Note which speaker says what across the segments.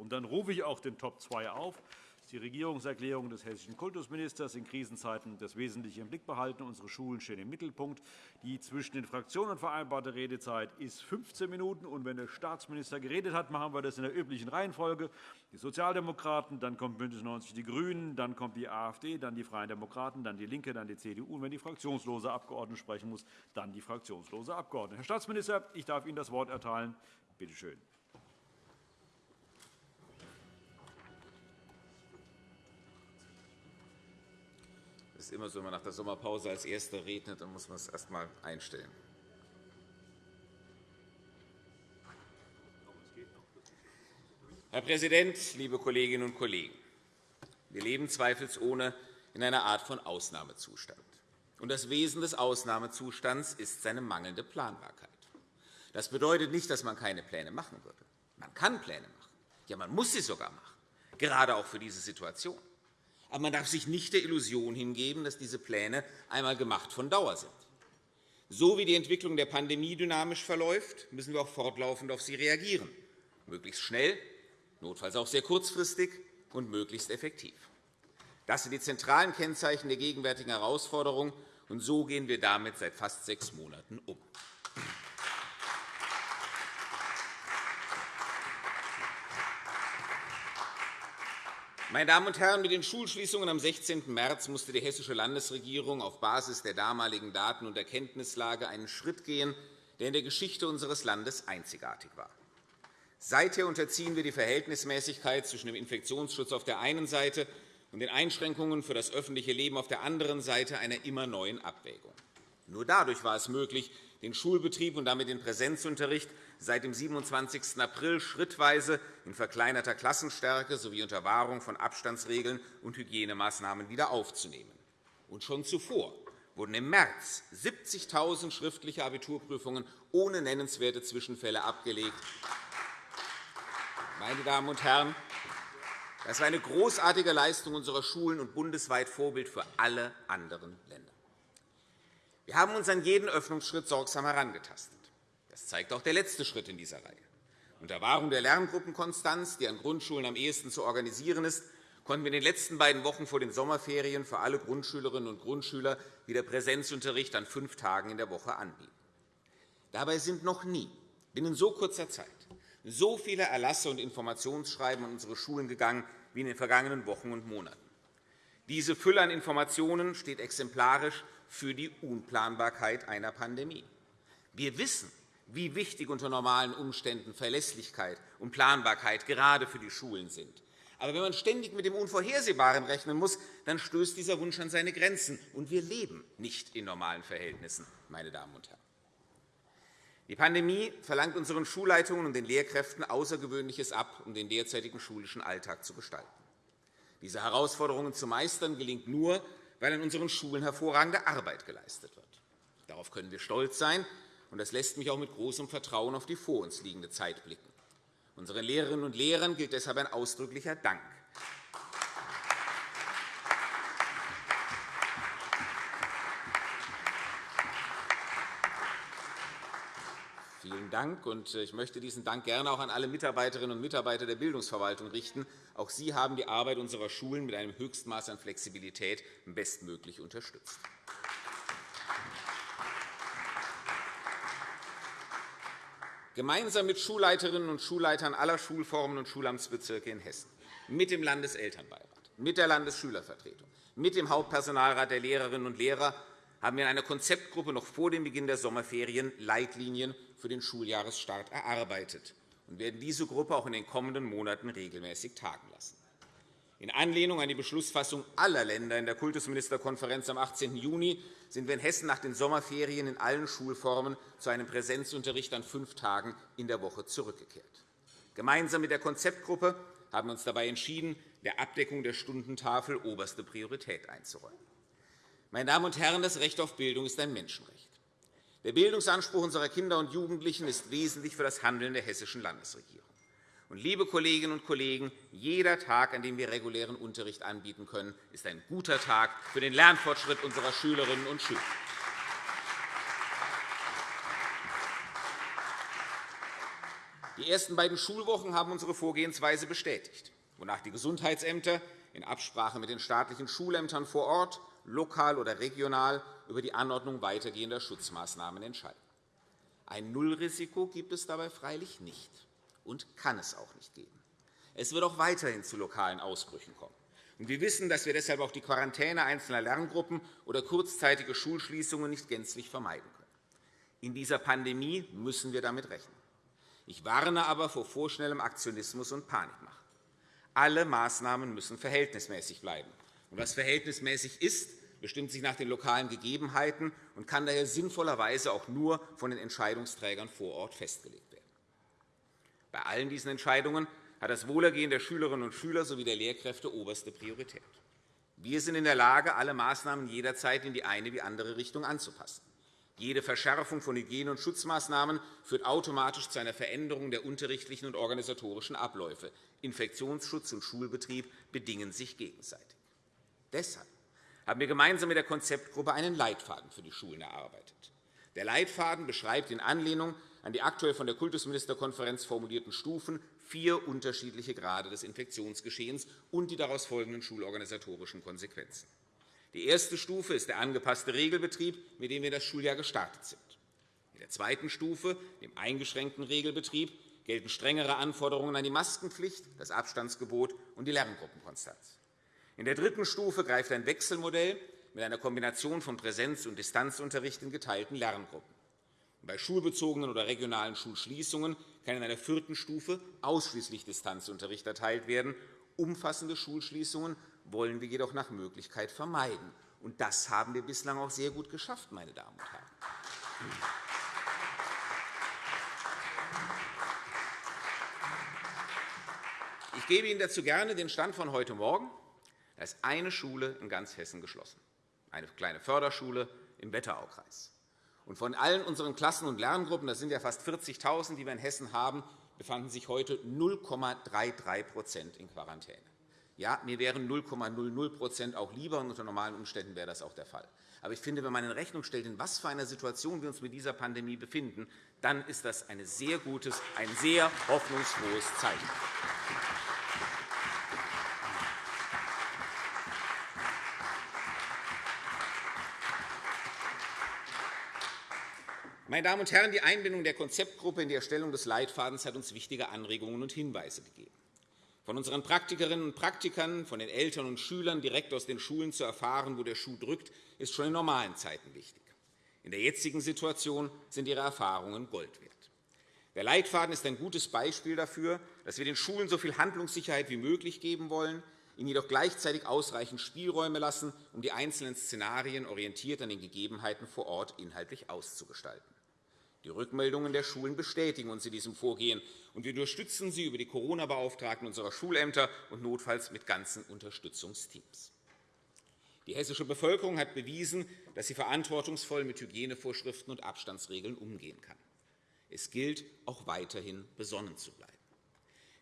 Speaker 1: Und dann rufe ich auch den Top 2 auf die Regierungserklärung des hessischen Kultusministers in Krisenzeiten das Wesentliche im Blick behalten. Unsere Schulen stehen im Mittelpunkt. Die zwischen den Fraktionen vereinbarte Redezeit ist 15 Minuten. Und wenn der Staatsminister geredet hat, machen wir das in der üblichen Reihenfolge. Die Sozialdemokraten, dann kommt BÜNDNIS 90 die GRÜNEN, dann kommt die AfD, dann die Freien Demokraten, dann DIE LINKE, dann die CDU. Und wenn die fraktionslose Abgeordnete sprechen muss, dann die fraktionslose Abgeordnete. Herr Staatsminister, ich darf Ihnen das Wort erteilen. Bitte schön.
Speaker 2: Ist immer so, wenn man nach der Sommerpause als Erster redet, dann muss man es erst einmal einstellen. Herr Präsident, liebe Kolleginnen und Kollegen! Wir leben zweifelsohne in einer Art von Ausnahmezustand. das Wesen des Ausnahmezustands ist seine mangelnde Planbarkeit. Das bedeutet nicht, dass man keine Pläne machen würde. Man kann Pläne machen. Ja, man muss sie sogar machen, gerade auch für diese Situation. Aber man darf sich nicht der Illusion hingeben, dass diese Pläne einmal gemacht von Dauer sind. So wie die Entwicklung der Pandemie dynamisch verläuft, müssen wir auch fortlaufend auf sie reagieren, möglichst schnell, notfalls auch sehr kurzfristig und möglichst effektiv. Das sind die zentralen Kennzeichen der gegenwärtigen Herausforderung, und so gehen wir damit seit fast sechs Monaten um. Meine Damen und Herren, mit den Schulschließungen am 16. März musste die hessische Landesregierung auf Basis der damaligen Daten- und Erkenntnislage einen Schritt gehen, der in der Geschichte unseres Landes einzigartig war. Seither unterziehen wir die Verhältnismäßigkeit zwischen dem Infektionsschutz auf der einen Seite und den Einschränkungen für das öffentliche Leben auf der anderen Seite einer immer neuen Abwägung. Nur dadurch war es möglich, den Schulbetrieb und damit den Präsenzunterricht seit dem 27. April schrittweise in verkleinerter Klassenstärke sowie unter Wahrung von Abstandsregeln und Hygienemaßnahmen wieder aufzunehmen. Und schon zuvor wurden im März 70.000 schriftliche Abiturprüfungen ohne nennenswerte Zwischenfälle abgelegt. Meine Damen und Herren, das war eine großartige Leistung unserer Schulen und bundesweit Vorbild für alle anderen Länder. Wir haben uns an jeden Öffnungsschritt sorgsam herangetastet. Das zeigt auch der letzte Schritt in dieser Reihe. Unter Wahrung der Lerngruppenkonstanz, die an Grundschulen am ehesten zu organisieren ist, konnten wir in den letzten beiden Wochen vor den Sommerferien für alle Grundschülerinnen und Grundschüler wieder Präsenzunterricht an fünf Tagen in der Woche anbieten. Dabei sind noch nie binnen so kurzer Zeit so viele Erlasse und Informationsschreiben an unsere Schulen gegangen wie in den vergangenen Wochen und Monaten. Diese Fülle an Informationen steht exemplarisch für die Unplanbarkeit einer Pandemie. Wir wissen, wie wichtig unter normalen Umständen Verlässlichkeit und Planbarkeit gerade für die Schulen sind. Aber wenn man ständig mit dem Unvorhersehbaren rechnen muss, dann stößt dieser Wunsch an seine Grenzen. Und wir leben nicht in normalen Verhältnissen, meine Damen und Herren. Die Pandemie verlangt unseren Schulleitungen und den Lehrkräften Außergewöhnliches ab, um den derzeitigen schulischen Alltag zu gestalten. Diese Herausforderungen zu meistern gelingt nur, weil an unseren Schulen hervorragende Arbeit geleistet wird. Darauf können wir stolz sein, und das lässt mich auch mit großem Vertrauen auf die vor uns liegende Zeit blicken. Unseren Lehrerinnen und Lehrern gilt deshalb ein ausdrücklicher Dank. Vielen Dank. Ich möchte diesen Dank gerne auch an alle Mitarbeiterinnen und Mitarbeiter der Bildungsverwaltung richten. Auch Sie haben die Arbeit unserer Schulen mit einem Höchstmaß an Flexibilität bestmöglich unterstützt. Gemeinsam mit Schulleiterinnen und Schulleitern aller Schulformen und Schulamtsbezirke in Hessen, mit dem Landeselternbeirat, mit der Landesschülervertretung, mit dem Hauptpersonalrat der Lehrerinnen und Lehrer haben wir in einer Konzeptgruppe noch vor dem Beginn der Sommerferien Leitlinien für den Schuljahresstart erarbeitet und werden diese Gruppe auch in den kommenden Monaten regelmäßig tagen lassen. In Anlehnung an die Beschlussfassung aller Länder in der Kultusministerkonferenz am 18. Juni sind wir in Hessen nach den Sommerferien in allen Schulformen zu einem Präsenzunterricht an fünf Tagen in der Woche zurückgekehrt. Gemeinsam mit der Konzeptgruppe haben wir uns dabei entschieden, der Abdeckung der Stundentafel oberste Priorität einzuräumen. Meine Damen und Herren, das Recht auf Bildung ist ein Menschenrecht. Der Bildungsanspruch unserer Kinder und Jugendlichen ist wesentlich für das Handeln der hessischen Landesregierung. Und, liebe Kolleginnen und Kollegen, jeder Tag, an dem wir regulären Unterricht anbieten können, ist ein guter Tag für den Lernfortschritt unserer Schülerinnen und Schüler. Die ersten beiden Schulwochen haben unsere Vorgehensweise bestätigt, wonach die Gesundheitsämter in Absprache mit den staatlichen Schulämtern vor Ort, lokal oder regional über die Anordnung weitergehender Schutzmaßnahmen entscheiden. Ein Nullrisiko gibt es dabei freilich nicht und kann es auch nicht geben. Es wird auch weiterhin zu lokalen Ausbrüchen kommen. Wir wissen, dass wir deshalb auch die Quarantäne einzelner Lerngruppen oder kurzzeitige Schulschließungen nicht gänzlich vermeiden können. In dieser Pandemie müssen wir damit rechnen. Ich warne aber vor vorschnellem Aktionismus und Panikmache. Alle Maßnahmen müssen verhältnismäßig bleiben. was verhältnismäßig ist, bestimmt sich nach den lokalen Gegebenheiten und kann daher sinnvollerweise auch nur von den Entscheidungsträgern vor Ort festgelegt. Bei allen diesen Entscheidungen hat das Wohlergehen der Schülerinnen und Schüler sowie der Lehrkräfte oberste Priorität. Wir sind in der Lage, alle Maßnahmen jederzeit in die eine wie andere Richtung anzupassen. Jede Verschärfung von Hygiene- und Schutzmaßnahmen führt automatisch zu einer Veränderung der unterrichtlichen und organisatorischen Abläufe. Infektionsschutz und Schulbetrieb bedingen sich gegenseitig. Deshalb haben wir gemeinsam mit der Konzeptgruppe einen Leitfaden für die Schulen erarbeitet. Der Leitfaden beschreibt in Anlehnung an die aktuell von der Kultusministerkonferenz formulierten Stufen vier unterschiedliche Grade des Infektionsgeschehens und die daraus folgenden schulorganisatorischen Konsequenzen. Die erste Stufe ist der angepasste Regelbetrieb, mit dem wir das Schuljahr gestartet sind. In der zweiten Stufe, dem eingeschränkten Regelbetrieb, gelten strengere Anforderungen an die Maskenpflicht, das Abstandsgebot und die Lerngruppenkonstanz. In der dritten Stufe greift ein Wechselmodell mit einer Kombination von Präsenz- und Distanzunterricht in geteilten Lerngruppen. Bei schulbezogenen oder regionalen Schulschließungen kann in einer vierten Stufe ausschließlich Distanzunterricht erteilt werden. Umfassende Schulschließungen wollen wir jedoch nach Möglichkeit vermeiden. Und das haben wir bislang auch sehr gut geschafft, meine Damen und Herren. Ich gebe Ihnen dazu gerne den Stand von heute Morgen. Da ist eine Schule in ganz Hessen geschlossen, eine kleine Förderschule im Wetteraukreis. Und von allen unseren Klassen und Lerngruppen, das sind ja fast 40.000, die wir in Hessen haben, befanden sich heute 0,33% in Quarantäne. Ja, mir wären 0,00 auch lieber, und unter normalen Umständen wäre das auch der Fall. Aber ich finde, wenn man in Rechnung stellt, in was für einer Situation wir uns mit dieser Pandemie befinden, dann ist das ein sehr gutes, ein sehr hoffnungsfrohes Zeichen. Meine Damen und Herren, die Einbindung der Konzeptgruppe in die Erstellung des Leitfadens hat uns wichtige Anregungen und Hinweise gegeben. Von unseren Praktikerinnen und Praktikern, von den Eltern und Schülern direkt aus den Schulen zu erfahren, wo der Schuh drückt, ist schon in normalen Zeiten wichtig. In der jetzigen Situation sind Ihre Erfahrungen Gold wert. Der Leitfaden ist ein gutes Beispiel dafür, dass wir den Schulen so viel Handlungssicherheit wie möglich geben wollen, ihnen jedoch gleichzeitig ausreichend Spielräume lassen, um die einzelnen Szenarien orientiert an den Gegebenheiten vor Ort inhaltlich auszugestalten. Die Rückmeldungen der Schulen bestätigen uns in diesem Vorgehen, und wir unterstützen sie über die Corona-Beauftragten unserer Schulämter und notfalls mit ganzen Unterstützungsteams. Die hessische Bevölkerung hat bewiesen, dass sie verantwortungsvoll mit Hygienevorschriften und Abstandsregeln umgehen kann. Es gilt, auch weiterhin besonnen zu bleiben.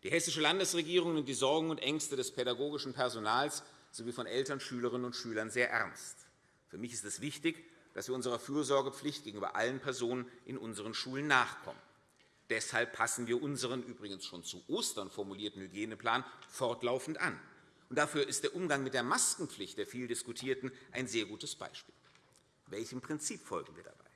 Speaker 2: Die hessische Landesregierung nimmt die Sorgen und Ängste des pädagogischen Personals sowie von Eltern, Schülerinnen und Schülern sehr ernst. Für mich ist es wichtig, dass wir unserer Fürsorgepflicht gegenüber allen Personen in unseren Schulen nachkommen. Deshalb passen wir unseren übrigens schon zu Ostern formulierten Hygieneplan fortlaufend an. dafür ist der Umgang mit der Maskenpflicht der viel diskutierten ein sehr gutes Beispiel. Welchem Prinzip folgen wir dabei?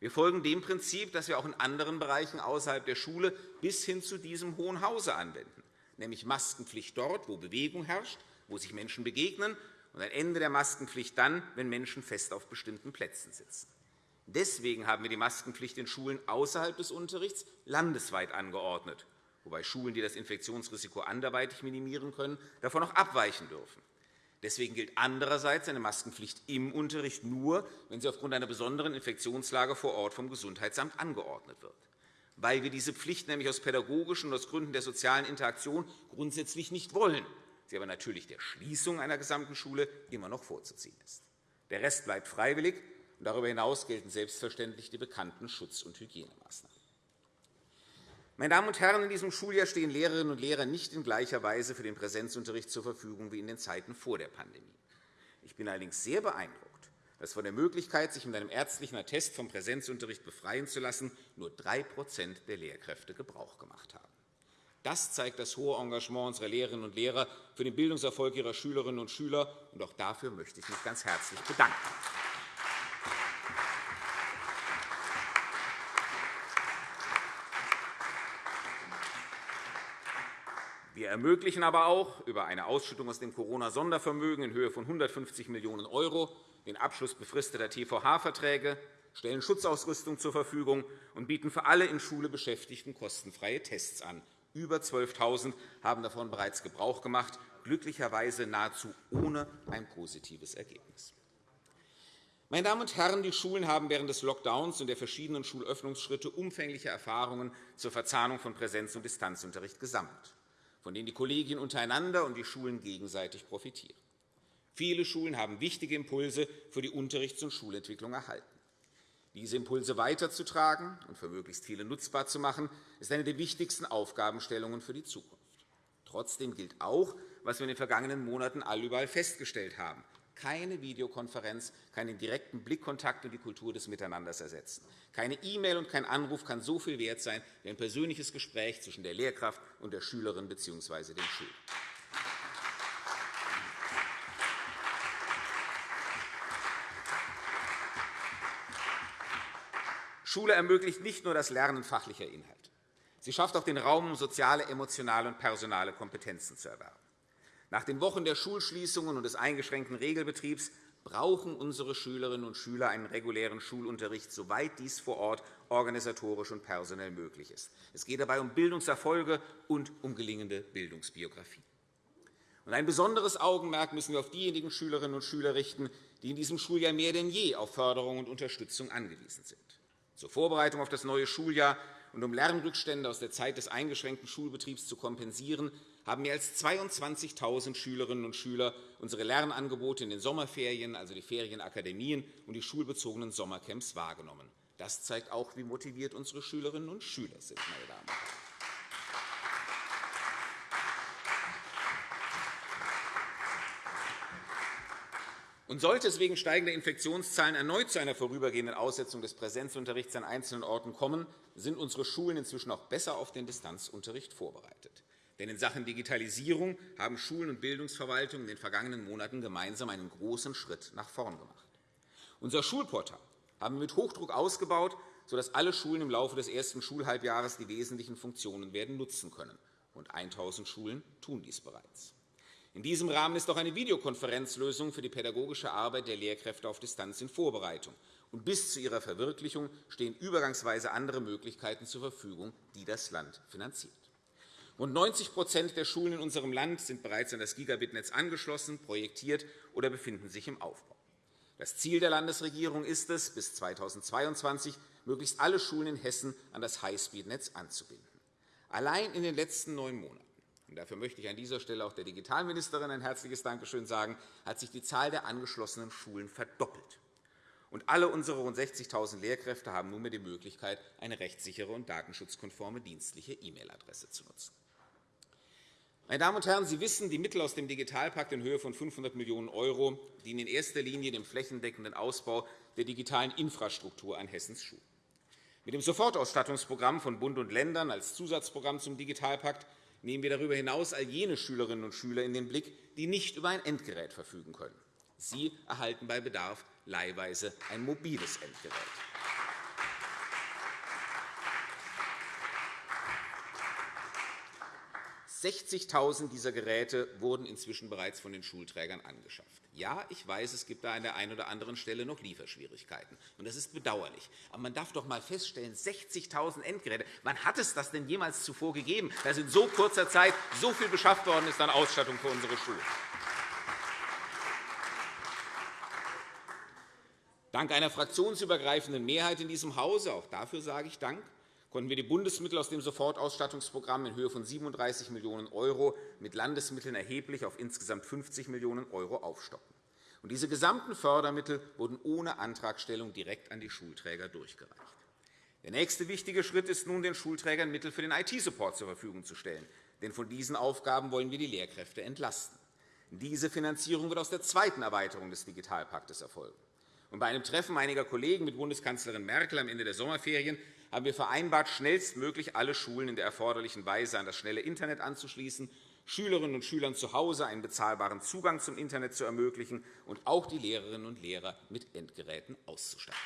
Speaker 2: Wir folgen dem Prinzip, das wir auch in anderen Bereichen außerhalb der Schule bis hin zu diesem Hohen Hause anwenden, nämlich Maskenpflicht dort, wo Bewegung herrscht, wo sich Menschen begegnen und ein Ende der Maskenpflicht dann, wenn Menschen fest auf bestimmten Plätzen sitzen. Deswegen haben wir die Maskenpflicht in Schulen außerhalb des Unterrichts landesweit angeordnet, wobei Schulen, die das Infektionsrisiko anderweitig minimieren können, davon auch abweichen dürfen. Deswegen gilt andererseits eine Maskenpflicht im Unterricht nur, wenn sie aufgrund einer besonderen Infektionslage vor Ort vom Gesundheitsamt angeordnet wird. Weil wir diese Pflicht nämlich aus pädagogischen und aus Gründen der sozialen Interaktion grundsätzlich nicht wollen, sie aber natürlich der Schließung einer gesamten Schule immer noch vorzuziehen ist. Der Rest bleibt freiwillig, und darüber hinaus gelten selbstverständlich die bekannten Schutz- und Hygienemaßnahmen. Meine Damen und Herren, in diesem Schuljahr stehen Lehrerinnen und Lehrer nicht in gleicher Weise für den Präsenzunterricht zur Verfügung wie in den Zeiten vor der Pandemie. Ich bin allerdings sehr beeindruckt, dass von der Möglichkeit, sich mit einem ärztlichen Attest vom Präsenzunterricht befreien zu lassen, nur 3% der Lehrkräfte Gebrauch gemacht haben. Das zeigt das hohe Engagement unserer Lehrerinnen und Lehrer für den Bildungserfolg ihrer Schülerinnen und Schüler. Und auch dafür möchte ich mich ganz herzlich bedanken. Wir ermöglichen aber auch über eine Ausschüttung aus dem Corona-Sondervermögen in Höhe von 150 Millionen € den Abschluss befristeter TVH-Verträge, stellen Schutzausrüstung zur Verfügung und bieten für alle in Schule Beschäftigten kostenfreie Tests an. Über 12.000 haben davon bereits Gebrauch gemacht, glücklicherweise nahezu ohne ein positives Ergebnis. Meine Damen und Herren, die Schulen haben während des Lockdowns und der verschiedenen Schulöffnungsschritte umfängliche Erfahrungen zur Verzahnung von Präsenz- und Distanzunterricht gesammelt von denen die Kollegien untereinander und die Schulen gegenseitig profitieren. Viele Schulen haben wichtige Impulse für die Unterrichts- und Schulentwicklung erhalten. Diese Impulse weiterzutragen und für möglichst viele nutzbar zu machen, ist eine der wichtigsten Aufgabenstellungen für die Zukunft. Trotzdem gilt auch, was wir in den vergangenen Monaten allüberall festgestellt haben keine Videokonferenz kann den direkten Blickkontakt und die Kultur des Miteinanders ersetzen. Keine E-Mail und kein Anruf kann so viel wert sein wie ein persönliches Gespräch zwischen der Lehrkraft und der Schülerin bzw. dem Schüler. Schule ermöglicht nicht nur das Lernen fachlicher Inhalte. Sie schafft auch den Raum, um soziale, emotionale und personale Kompetenzen zu erwerben. Nach den Wochen der Schulschließungen und des eingeschränkten Regelbetriebs brauchen unsere Schülerinnen und Schüler einen regulären Schulunterricht, soweit dies vor Ort organisatorisch und personell möglich ist. Es geht dabei um Bildungserfolge und um gelingende Bildungsbiografie. Ein besonderes Augenmerk müssen wir auf diejenigen Schülerinnen und Schüler richten, die in diesem Schuljahr mehr denn je auf Förderung und Unterstützung angewiesen sind. Zur Vorbereitung auf das neue Schuljahr und um Lernrückstände aus der Zeit des eingeschränkten Schulbetriebs zu kompensieren, haben mehr als 22.000 Schülerinnen und Schüler unsere Lernangebote in den Sommerferien, also die Ferienakademien und die schulbezogenen Sommercamps wahrgenommen. Das zeigt auch, wie motiviert unsere Schülerinnen und Schüler sind. Meine Damen und. Und sollte es wegen steigender Infektionszahlen erneut zu einer vorübergehenden Aussetzung des Präsenzunterrichts an einzelnen Orten kommen, sind unsere Schulen inzwischen auch besser auf den Distanzunterricht vorbereitet. Denn in Sachen Digitalisierung haben Schulen und Bildungsverwaltungen in den vergangenen Monaten gemeinsam einen großen Schritt nach vorn gemacht. Unser Schulportal haben wir mit Hochdruck ausgebaut, sodass alle Schulen im Laufe des ersten Schulhalbjahres die wesentlichen Funktionen werden nutzen können. Rund 1.000 Schulen tun dies bereits. In diesem Rahmen ist auch eine Videokonferenzlösung für die pädagogische Arbeit der Lehrkräfte auf Distanz in Vorbereitung. Und bis zu ihrer Verwirklichung stehen übergangsweise andere Möglichkeiten zur Verfügung, die das Land finanziert. Rund 90% der Schulen in unserem Land sind bereits an das Gigabit-Netz angeschlossen, projektiert oder befinden sich im Aufbau. Das Ziel der Landesregierung ist es, bis 2022 möglichst alle Schulen in Hessen an das Highspeed-Netz anzubinden. Allein in den letzten neun Monaten und dafür möchte ich an dieser Stelle auch der Digitalministerin ein herzliches Dankeschön sagen, hat sich die Zahl der angeschlossenen Schulen verdoppelt. Und alle unsere rund 60.000 Lehrkräfte haben nunmehr die Möglichkeit, eine rechtssichere und datenschutzkonforme dienstliche E-Mail-Adresse zu nutzen. Meine Damen und Herren, Sie wissen, die Mittel aus dem Digitalpakt in Höhe von 500 Millionen € dienen in erster Linie dem flächendeckenden Ausbau der digitalen Infrastruktur an Hessens Schulen. Mit dem Sofortausstattungsprogramm von Bund und Ländern als Zusatzprogramm zum Digitalpakt nehmen wir darüber hinaus all jene Schülerinnen und Schüler in den Blick, die nicht über ein Endgerät verfügen können. Sie erhalten bei Bedarf leihweise ein mobiles Endgerät. 60.000 dieser Geräte wurden inzwischen bereits von den Schulträgern angeschafft. Ja, ich weiß, es gibt da an der einen oder anderen Stelle noch Lieferschwierigkeiten. und Das ist bedauerlich. Aber man darf doch einmal feststellen, 60.000 Endgeräte, wann hat es das denn jemals zuvor gegeben, dass in so kurzer Zeit so viel beschafft worden ist an Ausstattung für unsere Schulen? Dank einer fraktionsübergreifenden Mehrheit in diesem Hause, auch dafür sage ich Dank, konnten wir die Bundesmittel aus dem Sofortausstattungsprogramm in Höhe von 37 Millionen € mit Landesmitteln erheblich auf insgesamt 50 Millionen € aufstocken. Diese gesamten Fördermittel wurden ohne Antragstellung direkt an die Schulträger durchgereicht. Der nächste wichtige Schritt ist nun, den Schulträgern Mittel für den IT-Support zur Verfügung zu stellen. Denn von diesen Aufgaben wollen wir die Lehrkräfte entlasten. Diese Finanzierung wird aus der zweiten Erweiterung des Digitalpaktes erfolgen. bei einem Treffen einiger Kollegen mit Bundeskanzlerin Merkel am Ende der Sommerferien haben wir vereinbart, schnellstmöglich alle Schulen in der erforderlichen Weise an das schnelle Internet anzuschließen, Schülerinnen und Schülern zu Hause einen bezahlbaren Zugang zum Internet zu ermöglichen und auch die Lehrerinnen und Lehrer mit Endgeräten auszustatten.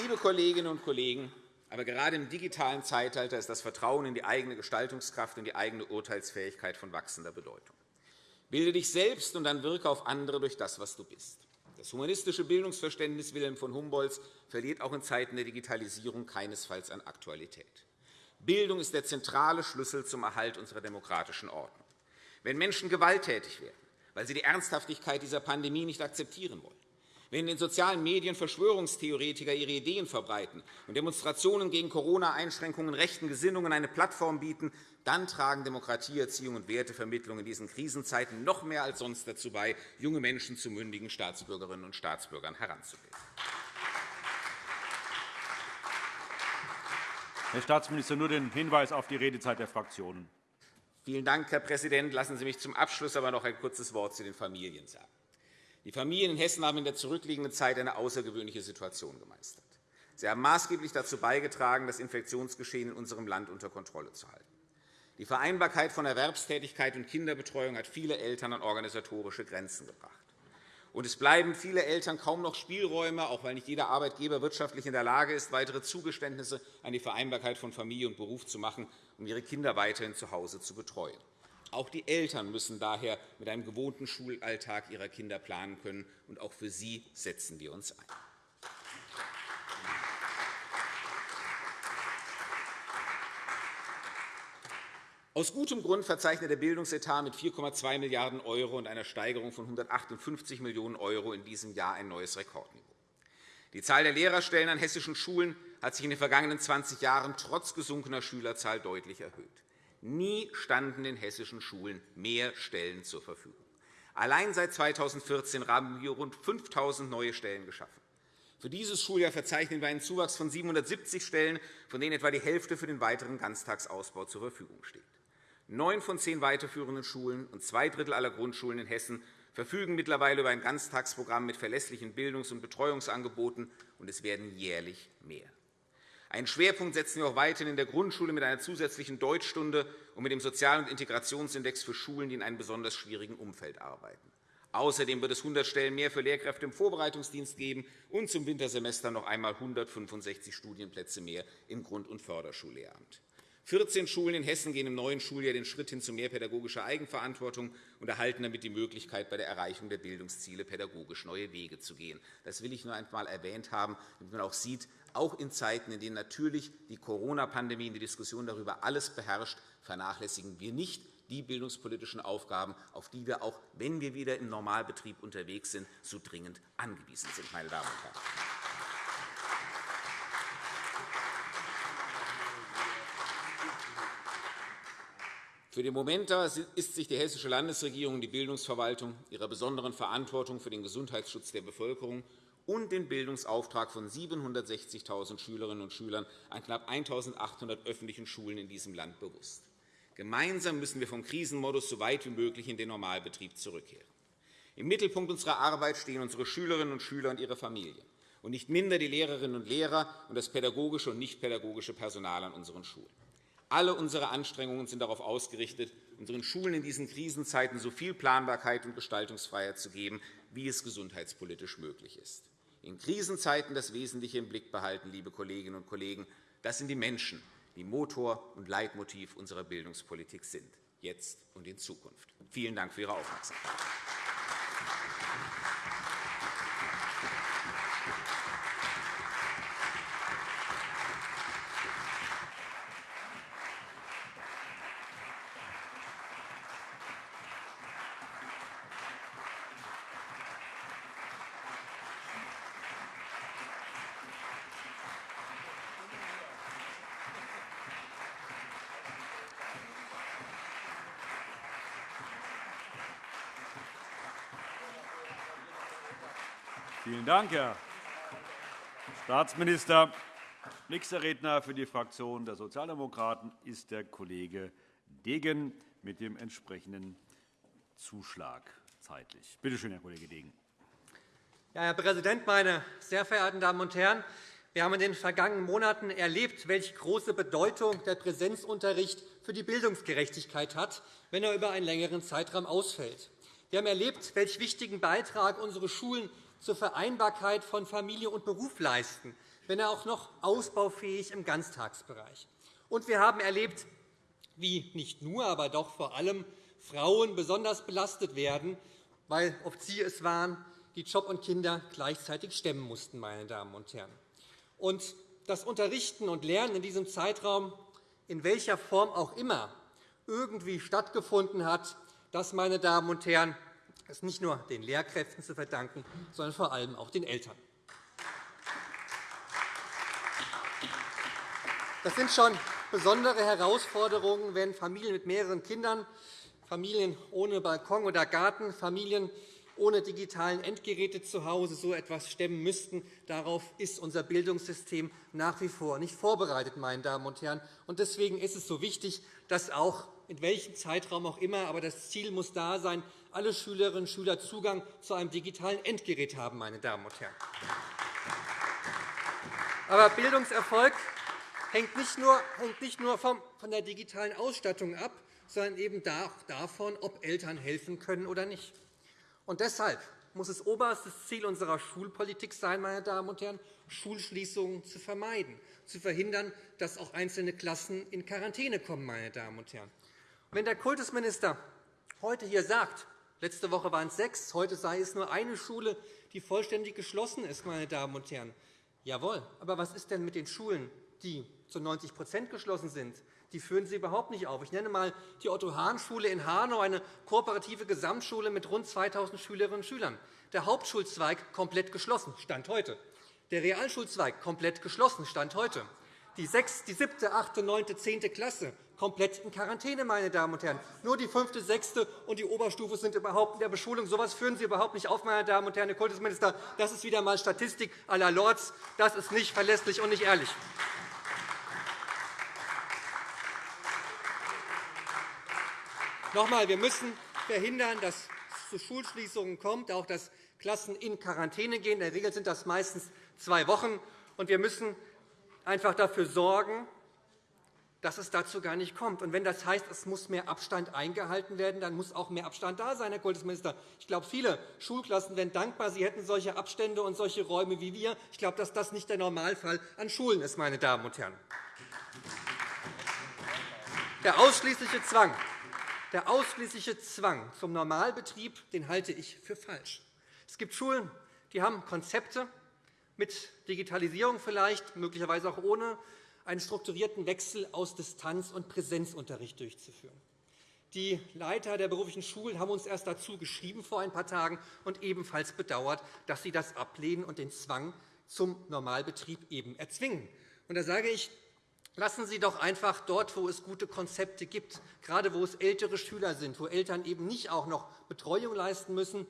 Speaker 2: Liebe Kolleginnen und Kollegen, aber gerade im digitalen Zeitalter ist das Vertrauen in die eigene Gestaltungskraft und die eigene Urteilsfähigkeit von wachsender Bedeutung. Bilde dich selbst und dann wirke auf andere durch das, was du bist. Das humanistische Bildungsverständnis Wilhelm von Humboldts verliert auch in Zeiten der Digitalisierung keinesfalls an Aktualität. Bildung ist der zentrale Schlüssel zum Erhalt unserer demokratischen Ordnung. Wenn Menschen gewalttätig werden, weil sie die Ernsthaftigkeit dieser Pandemie nicht akzeptieren wollen, wenn in den sozialen Medien Verschwörungstheoretiker ihre Ideen verbreiten und Demonstrationen gegen Corona-Einschränkungen rechten Gesinnungen eine Plattform bieten, dann tragen Demokratieerziehung und Wertevermittlung in diesen Krisenzeiten noch mehr als sonst dazu bei, junge Menschen zu mündigen Staatsbürgerinnen und Staatsbürgern heranzubilden.
Speaker 1: Herr Staatsminister, nur den Hinweis auf die Redezeit der Fraktionen.
Speaker 2: Vielen Dank, Herr Präsident. Lassen Sie mich zum Abschluss aber noch ein kurzes Wort zu den Familien sagen. Die Familien in Hessen haben in der zurückliegenden Zeit eine außergewöhnliche Situation gemeistert. Sie haben maßgeblich dazu beigetragen, das Infektionsgeschehen in unserem Land unter Kontrolle zu halten. Die Vereinbarkeit von Erwerbstätigkeit und Kinderbetreuung hat viele Eltern an organisatorische Grenzen gebracht. Und es bleiben viele Eltern kaum noch Spielräume, auch weil nicht jeder Arbeitgeber wirtschaftlich in der Lage ist, weitere Zugeständnisse an die Vereinbarkeit von Familie und Beruf zu machen, um ihre Kinder weiterhin zu Hause zu betreuen. Auch die Eltern müssen daher mit einem gewohnten Schulalltag ihrer Kinder planen können. Und auch für sie setzen wir uns ein. Aus gutem Grund verzeichnet der Bildungsetat mit 4,2 Milliarden € und einer Steigerung von 158 Millionen € in diesem Jahr ein neues Rekordniveau. Die Zahl der Lehrerstellen an hessischen Schulen hat sich in den vergangenen 20 Jahren trotz gesunkener Schülerzahl deutlich erhöht. Nie standen den hessischen Schulen mehr Stellen zur Verfügung. Allein seit 2014 haben wir rund 5.000 neue Stellen geschaffen. Für dieses Schuljahr verzeichnen wir einen Zuwachs von 770 Stellen, von denen etwa die Hälfte für den weiteren Ganztagsausbau zur Verfügung steht. Neun von zehn weiterführenden Schulen und zwei Drittel aller Grundschulen in Hessen verfügen mittlerweile über ein Ganztagsprogramm mit verlässlichen Bildungs- und Betreuungsangeboten, und es werden jährlich mehr. Einen Schwerpunkt setzen wir auch weiterhin in der Grundschule mit einer zusätzlichen Deutschstunde und mit dem Sozial- und Integrationsindex für Schulen, die in einem besonders schwierigen Umfeld arbeiten. Außerdem wird es 100 Stellen mehr für Lehrkräfte im Vorbereitungsdienst geben und zum Wintersemester noch einmal 165 Studienplätze mehr im Grund- und Förderschullehramt. 14 Schulen in Hessen gehen im neuen Schuljahr den Schritt hin zu mehr pädagogischer Eigenverantwortung und erhalten damit die Möglichkeit, bei der Erreichung der Bildungsziele pädagogisch neue Wege zu gehen. Das will ich nur einmal erwähnt haben, damit man auch sieht, auch in Zeiten, in denen natürlich die Corona-Pandemie und die Diskussion darüber alles beherrscht, vernachlässigen wir nicht die bildungspolitischen Aufgaben, auf die wir auch, wenn wir wieder im Normalbetrieb unterwegs sind, so dringend angewiesen sind. Meine Damen und Herren. Für den Moment ist sich die Hessische Landesregierung und die Bildungsverwaltung ihrer besonderen Verantwortung für den Gesundheitsschutz der Bevölkerung und den Bildungsauftrag von 760.000 Schülerinnen und Schülern an knapp 1.800 öffentlichen Schulen in diesem Land bewusst. Gemeinsam müssen wir vom Krisenmodus so weit wie möglich in den Normalbetrieb zurückkehren. Im Mittelpunkt unserer Arbeit stehen unsere Schülerinnen und Schüler und ihre Familien und nicht minder die Lehrerinnen und Lehrer und das pädagogische und nichtpädagogische Personal an unseren Schulen. Alle unsere Anstrengungen sind darauf ausgerichtet, unseren Schulen in diesen Krisenzeiten so viel Planbarkeit und Gestaltungsfreiheit zu geben, wie es gesundheitspolitisch möglich ist. In Krisenzeiten das Wesentliche im Blick behalten, liebe Kolleginnen und Kollegen. Das sind die Menschen, die Motor und Leitmotiv unserer Bildungspolitik sind, jetzt und in Zukunft. Vielen Dank für Ihre Aufmerksamkeit.
Speaker 1: Vielen Dank, Herr Staatsminister. Nächster Redner für die Fraktion der Sozialdemokraten ist der Kollege Degen mit dem entsprechenden Zuschlag zeitlich. Bitte schön, Herr Kollege Degen.
Speaker 3: Ja, Herr Präsident, meine sehr verehrten Damen und Herren! Wir haben in den vergangenen Monaten erlebt, welche große Bedeutung der Präsenzunterricht für die Bildungsgerechtigkeit hat, wenn er über einen längeren Zeitraum ausfällt. Wir haben erlebt, welch wichtigen Beitrag unsere Schulen zur Vereinbarkeit von Familie und Beruf leisten, wenn er auch noch ausbaufähig im Ganztagsbereich. Und wir haben erlebt, wie nicht nur, aber doch vor allem Frauen besonders belastet werden, weil oft sie es waren, die Job und Kinder gleichzeitig stemmen mussten. Meine Damen und Herren. Und das Unterrichten und Lernen in diesem Zeitraum, in welcher Form auch immer, irgendwie stattgefunden hat, das, meine Damen und Herren, ist nicht nur den Lehrkräften zu verdanken, sondern vor allem auch den Eltern. Das sind schon besondere Herausforderungen, wenn Familien mit mehreren Kindern, Familien ohne Balkon oder Garten, Familien ohne digitalen Endgeräte zu Hause so etwas stemmen müssten. Darauf ist unser Bildungssystem nach wie vor nicht vorbereitet. Meine Damen und Herren. Deswegen ist es so wichtig, dass auch in welchem Zeitraum auch immer, aber das Ziel muss da sein, alle Schülerinnen und Schüler Zugang zu einem digitalen Endgerät haben. Meine Damen und Herren. Aber Bildungserfolg hängt nicht nur, hängt nicht nur von der digitalen Ausstattung ab, sondern eben davon, ob Eltern helfen können oder nicht. Und deshalb muss es oberstes Ziel unserer Schulpolitik sein, meine Damen und Herren, Schulschließungen zu vermeiden, zu verhindern, dass auch einzelne Klassen in Quarantäne kommen. Meine Damen und Herren. Wenn der Kultusminister heute hier sagt, letzte Woche waren es sechs, heute sei es nur eine Schule, die vollständig geschlossen ist, meine Damen und Herren. Jawohl, aber was ist denn mit den Schulen, die zu 90% geschlossen sind? die führen Sie überhaupt nicht auf. Ich nenne einmal die Otto-Hahn-Schule in Hanau, eine kooperative Gesamtschule mit rund 2.000 Schülerinnen und Schülern. Der Hauptschulzweig komplett geschlossen, Stand heute. Der Realschulzweig komplett geschlossen, Stand heute. Die 6., die 7., 8., 9., 10. Klasse komplett in Quarantäne, meine Damen und Herren. Nur die 5., 6. und die Oberstufe sind überhaupt in der Beschulung. So etwas führen Sie überhaupt nicht auf, meine Damen und Herren. Herr Kultusminister, das ist wieder einmal Statistik à la Lords. Das ist nicht verlässlich und nicht ehrlich. Noch wir müssen verhindern, dass es zu Schulschließungen kommt, auch dass Klassen in Quarantäne gehen. In der Regel sind das meistens zwei Wochen. Und wir müssen einfach dafür sorgen, dass es dazu gar nicht kommt. Und wenn das heißt, es muss mehr Abstand eingehalten werden, dann muss auch mehr Abstand da sein, Herr Kultusminister. Ich glaube, viele Schulklassen wären dankbar, sie hätten solche Abstände und solche Räume wie wir. Ich glaube, dass das nicht der Normalfall an Schulen ist, meine Damen und Herren. Der ausschließliche Zwang der ausschließliche Zwang zum Normalbetrieb den halte ich für falsch. Es gibt Schulen, die haben Konzepte mit Digitalisierung vielleicht, möglicherweise auch ohne, einen strukturierten Wechsel aus Distanz- und Präsenzunterricht durchzuführen. Die Leiter der beruflichen Schulen haben uns erst dazu geschrieben vor ein paar Tagen und ebenfalls bedauert, dass sie das ablehnen und den Zwang zum Normalbetrieb eben erzwingen. Und da sage ich, Lassen Sie doch einfach dort, wo es gute Konzepte gibt, gerade wo es ältere Schüler sind, wo Eltern eben nicht auch noch Betreuung leisten müssen,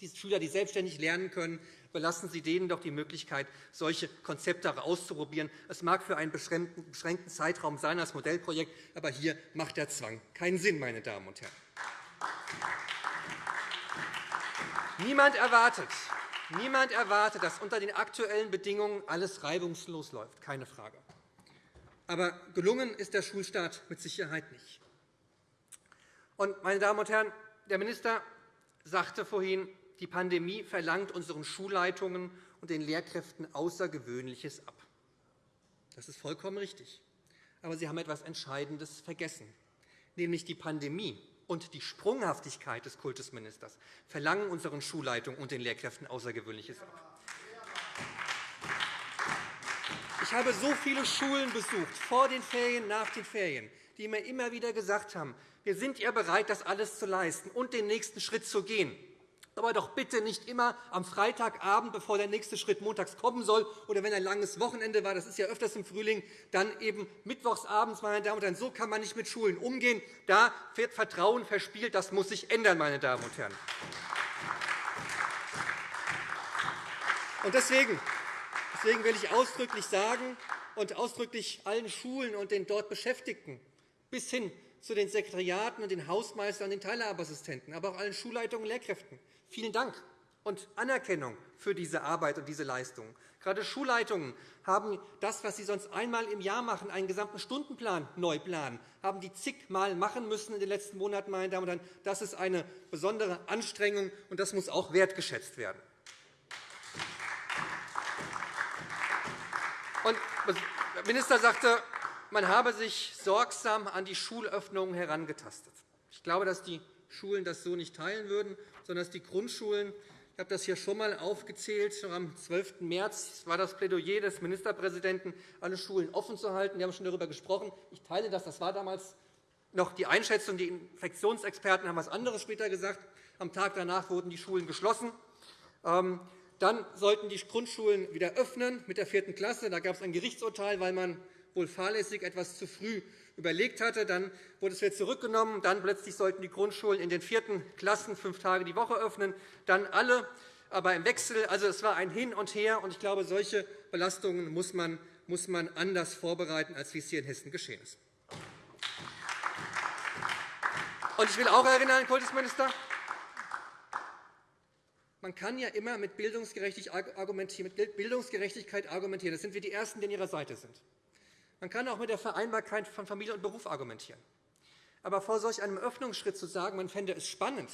Speaker 3: die Schüler, die selbstständig lernen können, belassen Sie denen doch die Möglichkeit, solche Konzepte auszuprobieren. Es mag für einen beschränkten Zeitraum sein als Modellprojekt, aber hier macht der Zwang keinen Sinn, meine Damen und Herren. Niemand erwartet, niemand erwartet, dass unter den aktuellen Bedingungen alles reibungslos läuft, keine Frage. Aber gelungen ist der Schulstart mit Sicherheit nicht. Und, meine Damen und Herren, der Minister sagte vorhin, die Pandemie verlangt unseren Schulleitungen und den Lehrkräften Außergewöhnliches ab. Das ist vollkommen richtig. Aber Sie haben etwas Entscheidendes vergessen, nämlich die Pandemie und die Sprunghaftigkeit des Kultusministers verlangen unseren Schulleitungen und den Lehrkräften Außergewöhnliches ab. Ich habe so viele Schulen besucht, vor den Ferien, nach den Ferien, die mir immer wieder gesagt haben, wir sind ja bereit, das alles zu leisten und den nächsten Schritt zu gehen. Aber doch bitte nicht immer am Freitagabend, bevor der nächste Schritt montags kommen soll, oder wenn ein langes Wochenende war, das ist ja öfters im Frühling, dann eben mittwochsabends. Meine Damen und Herren. So kann man nicht mit Schulen umgehen. Da wird Vertrauen verspielt. Das muss sich ändern. Meine Damen und Herren. Deswegen Deswegen will ich ausdrücklich sagen und ausdrücklich allen Schulen und den dort Beschäftigten bis hin zu den Sekretariaten und den Hausmeistern und den Teilhabeassistenten, aber auch allen Schulleitungen und Lehrkräften. Vielen Dank und Anerkennung für diese Arbeit und diese Leistung. Gerade Schulleitungen haben das, was sie sonst einmal im Jahr machen, einen gesamten Stundenplan neu planen, haben die zigmal machen müssen in den letzten Monaten. Meine Damen und Herren. Das ist eine besondere Anstrengung, und das muss auch wertgeschätzt werden. der Minister sagte, man habe sich sorgsam an die Schulöffnungen herangetastet. Ich glaube, dass die Schulen das so nicht teilen würden, sondern dass die Grundschulen ich habe das hier schon einmal aufgezählt. Schon am 12. März war das Plädoyer des Ministerpräsidenten, alle Schulen offen zu halten. Wir haben schon darüber gesprochen. Ich teile das. Das war damals noch die Einschätzung. Die Infektionsexperten haben etwas anderes später gesagt. Am Tag danach wurden die Schulen geschlossen. Ähm, dann sollten die Grundschulen wieder öffnen mit der vierten Klasse. Da gab es ein Gerichtsurteil, weil man wohl fahrlässig etwas zu früh überlegt hatte. Dann wurde es wieder zurückgenommen. Dann plötzlich sollten die Grundschulen in den vierten Klassen fünf Tage die Woche öffnen. Dann alle, aber im Wechsel. Also, es war ein Hin und Her. Und ich glaube, solche Belastungen muss man, muss man anders vorbereiten, als wie es hier in Hessen geschehen ist. Und ich will auch erinnern, Herr Kultusminister, man kann ja immer mit Bildungsgerechtigkeit argumentieren. Das sind wir die Ersten, die an Ihrer Seite sind. Man kann auch mit der Vereinbarkeit von Familie und Beruf argumentieren. Aber vor solch einem Öffnungsschritt zu sagen, man fände es spannend,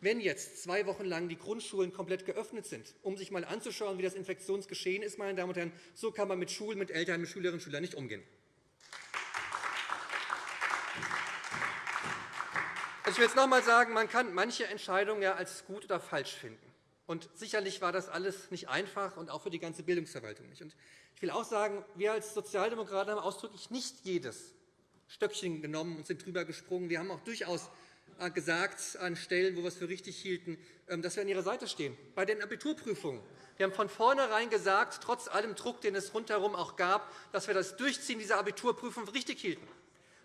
Speaker 3: wenn jetzt zwei Wochen lang die Grundschulen komplett geöffnet sind, um sich einmal anzuschauen, wie das Infektionsgeschehen ist, meine Damen und Herren, so kann man mit Schulen, mit Eltern, mit Schülerinnen und Schülern nicht umgehen. Ich will jetzt noch einmal sagen, man kann manche Entscheidungen ja als gut oder falsch finden. Und sicherlich war das alles nicht einfach und auch für die ganze Bildungsverwaltung nicht. Ich will auch sagen, wir als Sozialdemokraten haben ausdrücklich nicht jedes Stöckchen genommen und sind drüber gesprungen. Wir haben auch durchaus äh, gesagt, an Stellen, wo wir es für richtig hielten, ähm, dass wir an Ihrer Seite stehen. Bei den Abiturprüfungen. Wir haben von vornherein gesagt, trotz allem Druck, den es rundherum auch gab, dass wir das Durchziehen dieser Abiturprüfung für richtig hielten,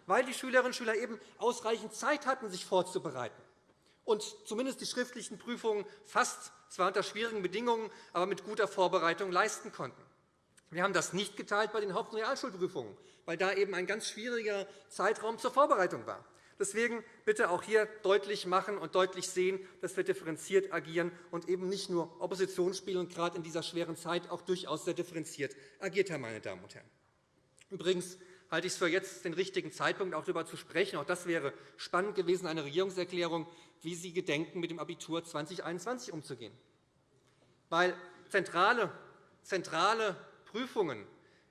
Speaker 3: weil die Schülerinnen und Schüler eben ausreichend Zeit hatten, sich vorzubereiten und zumindest die schriftlichen Prüfungen fast, zwar unter schwierigen Bedingungen, aber mit guter Vorbereitung leisten konnten. Wir haben das nicht geteilt bei den Haupt- und Realschulprüfungen, weil da eben ein ganz schwieriger Zeitraum zur Vorbereitung war. Deswegen bitte auch hier deutlich machen und deutlich sehen, dass wir differenziert agieren und eben nicht nur Opposition spielen und gerade in dieser schweren Zeit auch durchaus sehr differenziert agiert haben. Meine Damen und Herren. Übrigens halte ich es für jetzt den richtigen Zeitpunkt, auch darüber zu sprechen. Auch das wäre spannend gewesen, eine Regierungserklärung wie Sie gedenken, mit dem Abitur 2021 umzugehen. Weil zentrale, zentrale Prüfungen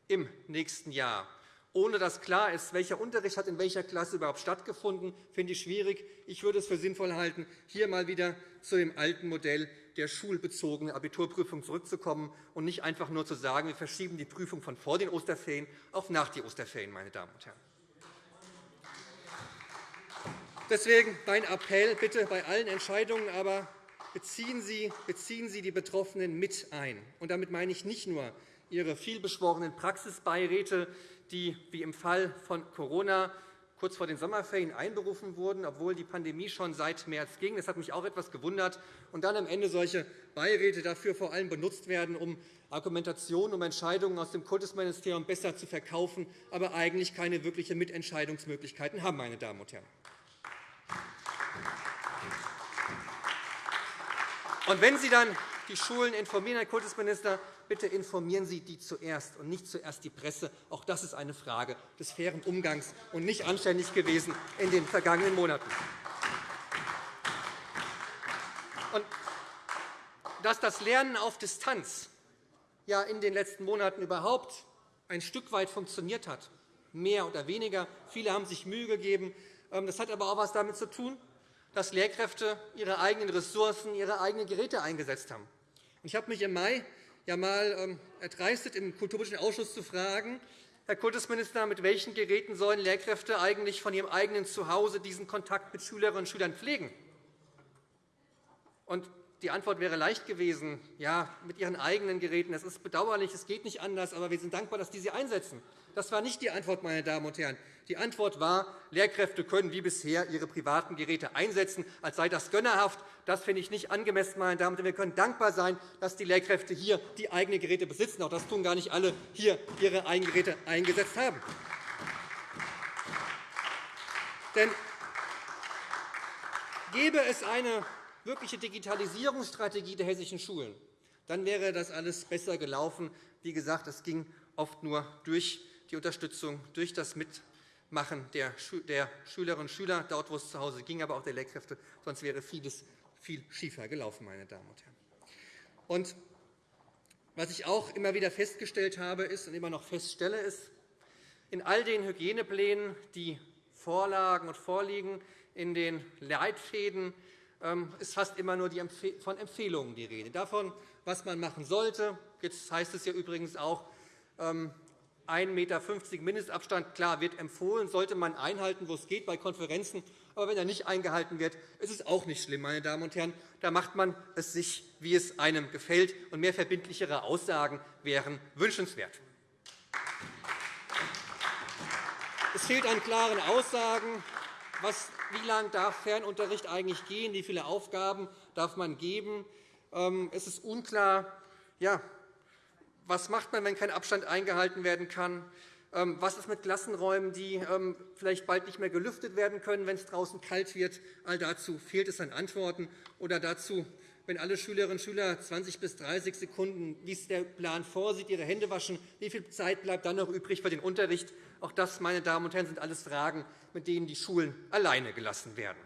Speaker 3: im nächsten Jahr, ohne dass klar ist, welcher Unterricht hat in welcher Klasse überhaupt stattgefunden, finde ich schwierig. Ich würde es für sinnvoll halten, hier einmal wieder zu dem alten Modell der schulbezogenen Abiturprüfung zurückzukommen und nicht einfach nur zu sagen, wir verschieben die Prüfung von vor den Osterferien auf nach die Osterferien. Meine Damen und Herren. Deswegen mein Appell bitte bei allen Entscheidungen, aber beziehen Sie, beziehen Sie die Betroffenen mit ein. Und damit meine ich nicht nur Ihre vielbeschworenen Praxisbeiräte, die wie im Fall von Corona kurz vor den Sommerferien einberufen wurden, obwohl die Pandemie schon seit März ging. Das hat mich auch etwas gewundert. Und dann am Ende solche Beiräte dafür vor allem benutzt werden, um Argumentationen, um Entscheidungen aus dem Kultusministerium besser zu verkaufen, aber eigentlich keine wirklichen Mitentscheidungsmöglichkeiten haben. Meine Damen und Herren. Und wenn Sie dann die Schulen informieren, Herr Kultusminister, bitte informieren Sie die zuerst und nicht zuerst die Presse. Auch das ist eine Frage des fairen Umgangs und nicht anständig gewesen in den vergangenen Monaten. Und dass das Lernen auf Distanz ja in den letzten Monaten überhaupt ein Stück weit funktioniert hat, mehr oder weniger. Viele haben sich Mühe gegeben. Ähm, das hat aber auch etwas damit zu tun, dass Lehrkräfte ihre eigenen Ressourcen, ihre eigenen Geräte eingesetzt haben. Ich habe mich im Mai ja einmal ähm, erdreistet, im Kulturpolitischen Ausschuss zu fragen, Herr Kultusminister, mit welchen Geräten sollen Lehrkräfte eigentlich von ihrem eigenen Zuhause diesen Kontakt mit Schülerinnen und Schülern pflegen? Und die Antwort wäre leicht gewesen, ja, mit ihren eigenen Geräten. Das ist bedauerlich, es geht nicht anders, aber wir sind dankbar, dass die sie einsetzen. Das war nicht die Antwort, meine Damen und Herren. Die Antwort war, Lehrkräfte können wie bisher ihre privaten Geräte einsetzen, als sei das gönnerhaft. Das finde ich nicht angemessen. Meine Damen und Herren. Wir können dankbar sein, dass die Lehrkräfte hier die eigenen Geräte besitzen. Auch das tun gar nicht alle hier ihre eigenen Geräte eingesetzt haben. Denn gäbe es eine wirkliche Digitalisierungsstrategie der hessischen Schulen, dann wäre das alles besser gelaufen. Wie gesagt, es ging oft nur durch die Unterstützung, durch das Mitmachen der Schülerinnen und Schüler, dort, wo es zu Hause ging, aber auch der Lehrkräfte. Sonst wäre vieles viel schiefer gelaufen. Meine Damen und Herren. Und was ich auch immer wieder festgestellt habe ist und immer noch feststelle, ist, in all den Hygieneplänen, die vorlagen und vorliegen, in den Leitfäden ist fast immer nur von Empfehlungen die Rede. Davon, was man machen sollte. Jetzt heißt es ja übrigens auch, 1,50 ähm, m Mindestabstand klar, wird empfohlen, sollte man einhalten, wo es geht, bei Konferenzen. Aber wenn er nicht eingehalten wird, ist es auch nicht schlimm. Meine Damen und Herren. Da macht man es sich, wie es einem gefällt. Und mehr verbindlichere Aussagen wären wünschenswert. Es fehlt an klaren Aussagen. Was, wie lange darf Fernunterricht eigentlich gehen? Wie viele Aufgaben darf man geben? Ähm, es ist unklar, ja, was macht man, wenn kein Abstand eingehalten werden kann? Ähm, was ist mit Klassenräumen, die ähm, vielleicht bald nicht mehr gelüftet werden können, wenn es draußen kalt wird? All dazu fehlt es an Antworten. Oder dazu, wenn alle Schülerinnen und Schüler 20 bis 30 Sekunden, wie es der Plan vorsieht, ihre Hände waschen, wie viel Zeit bleibt dann noch übrig für den Unterricht? Auch das, meine Damen und Herren, sind alles Fragen, mit denen die Schulen alleine gelassen werden.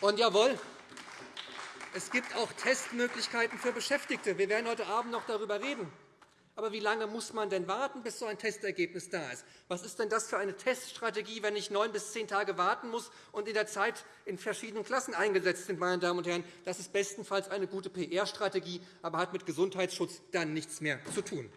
Speaker 3: Und jawohl, es gibt auch Testmöglichkeiten für Beschäftigte. Wir werden heute Abend noch darüber reden. Aber wie lange muss man denn warten, bis so ein Testergebnis da ist? Was ist denn das für eine Teststrategie, wenn ich neun bis zehn Tage warten muss und in der Zeit in verschiedenen Klassen eingesetzt sind? Meine Damen und Herren? Das ist bestenfalls eine gute PR-Strategie, aber hat mit Gesundheitsschutz dann nichts mehr zu tun.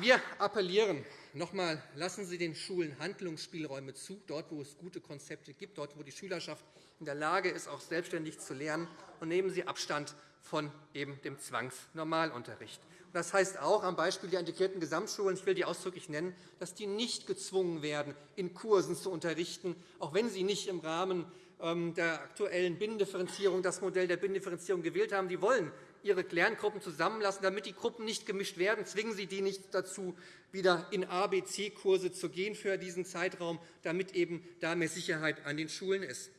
Speaker 3: Wir appellieren noch einmal, lassen Sie den Schulen Handlungsspielräume zu, dort, wo es gute Konzepte gibt, dort, wo die Schülerschaft in der Lage ist, auch selbstständig zu lernen, und nehmen Sie Abstand von eben dem Zwangsnormalunterricht. Das heißt auch am Beispiel der integrierten Gesamtschulen, ich will die ausdrücklich nennen, dass die nicht gezwungen werden, in Kursen zu unterrichten, auch wenn sie nicht im Rahmen ähm, der aktuellen Binnendifferenzierung das Modell der Binnendifferenzierung gewählt haben. Die wollen ihre Lerngruppen zusammenlassen, damit die Gruppen nicht gemischt werden. Zwingen Sie die nicht dazu, wieder in ABC-Kurse zu gehen für diesen Zeitraum, damit eben da mehr Sicherheit an den Schulen ist.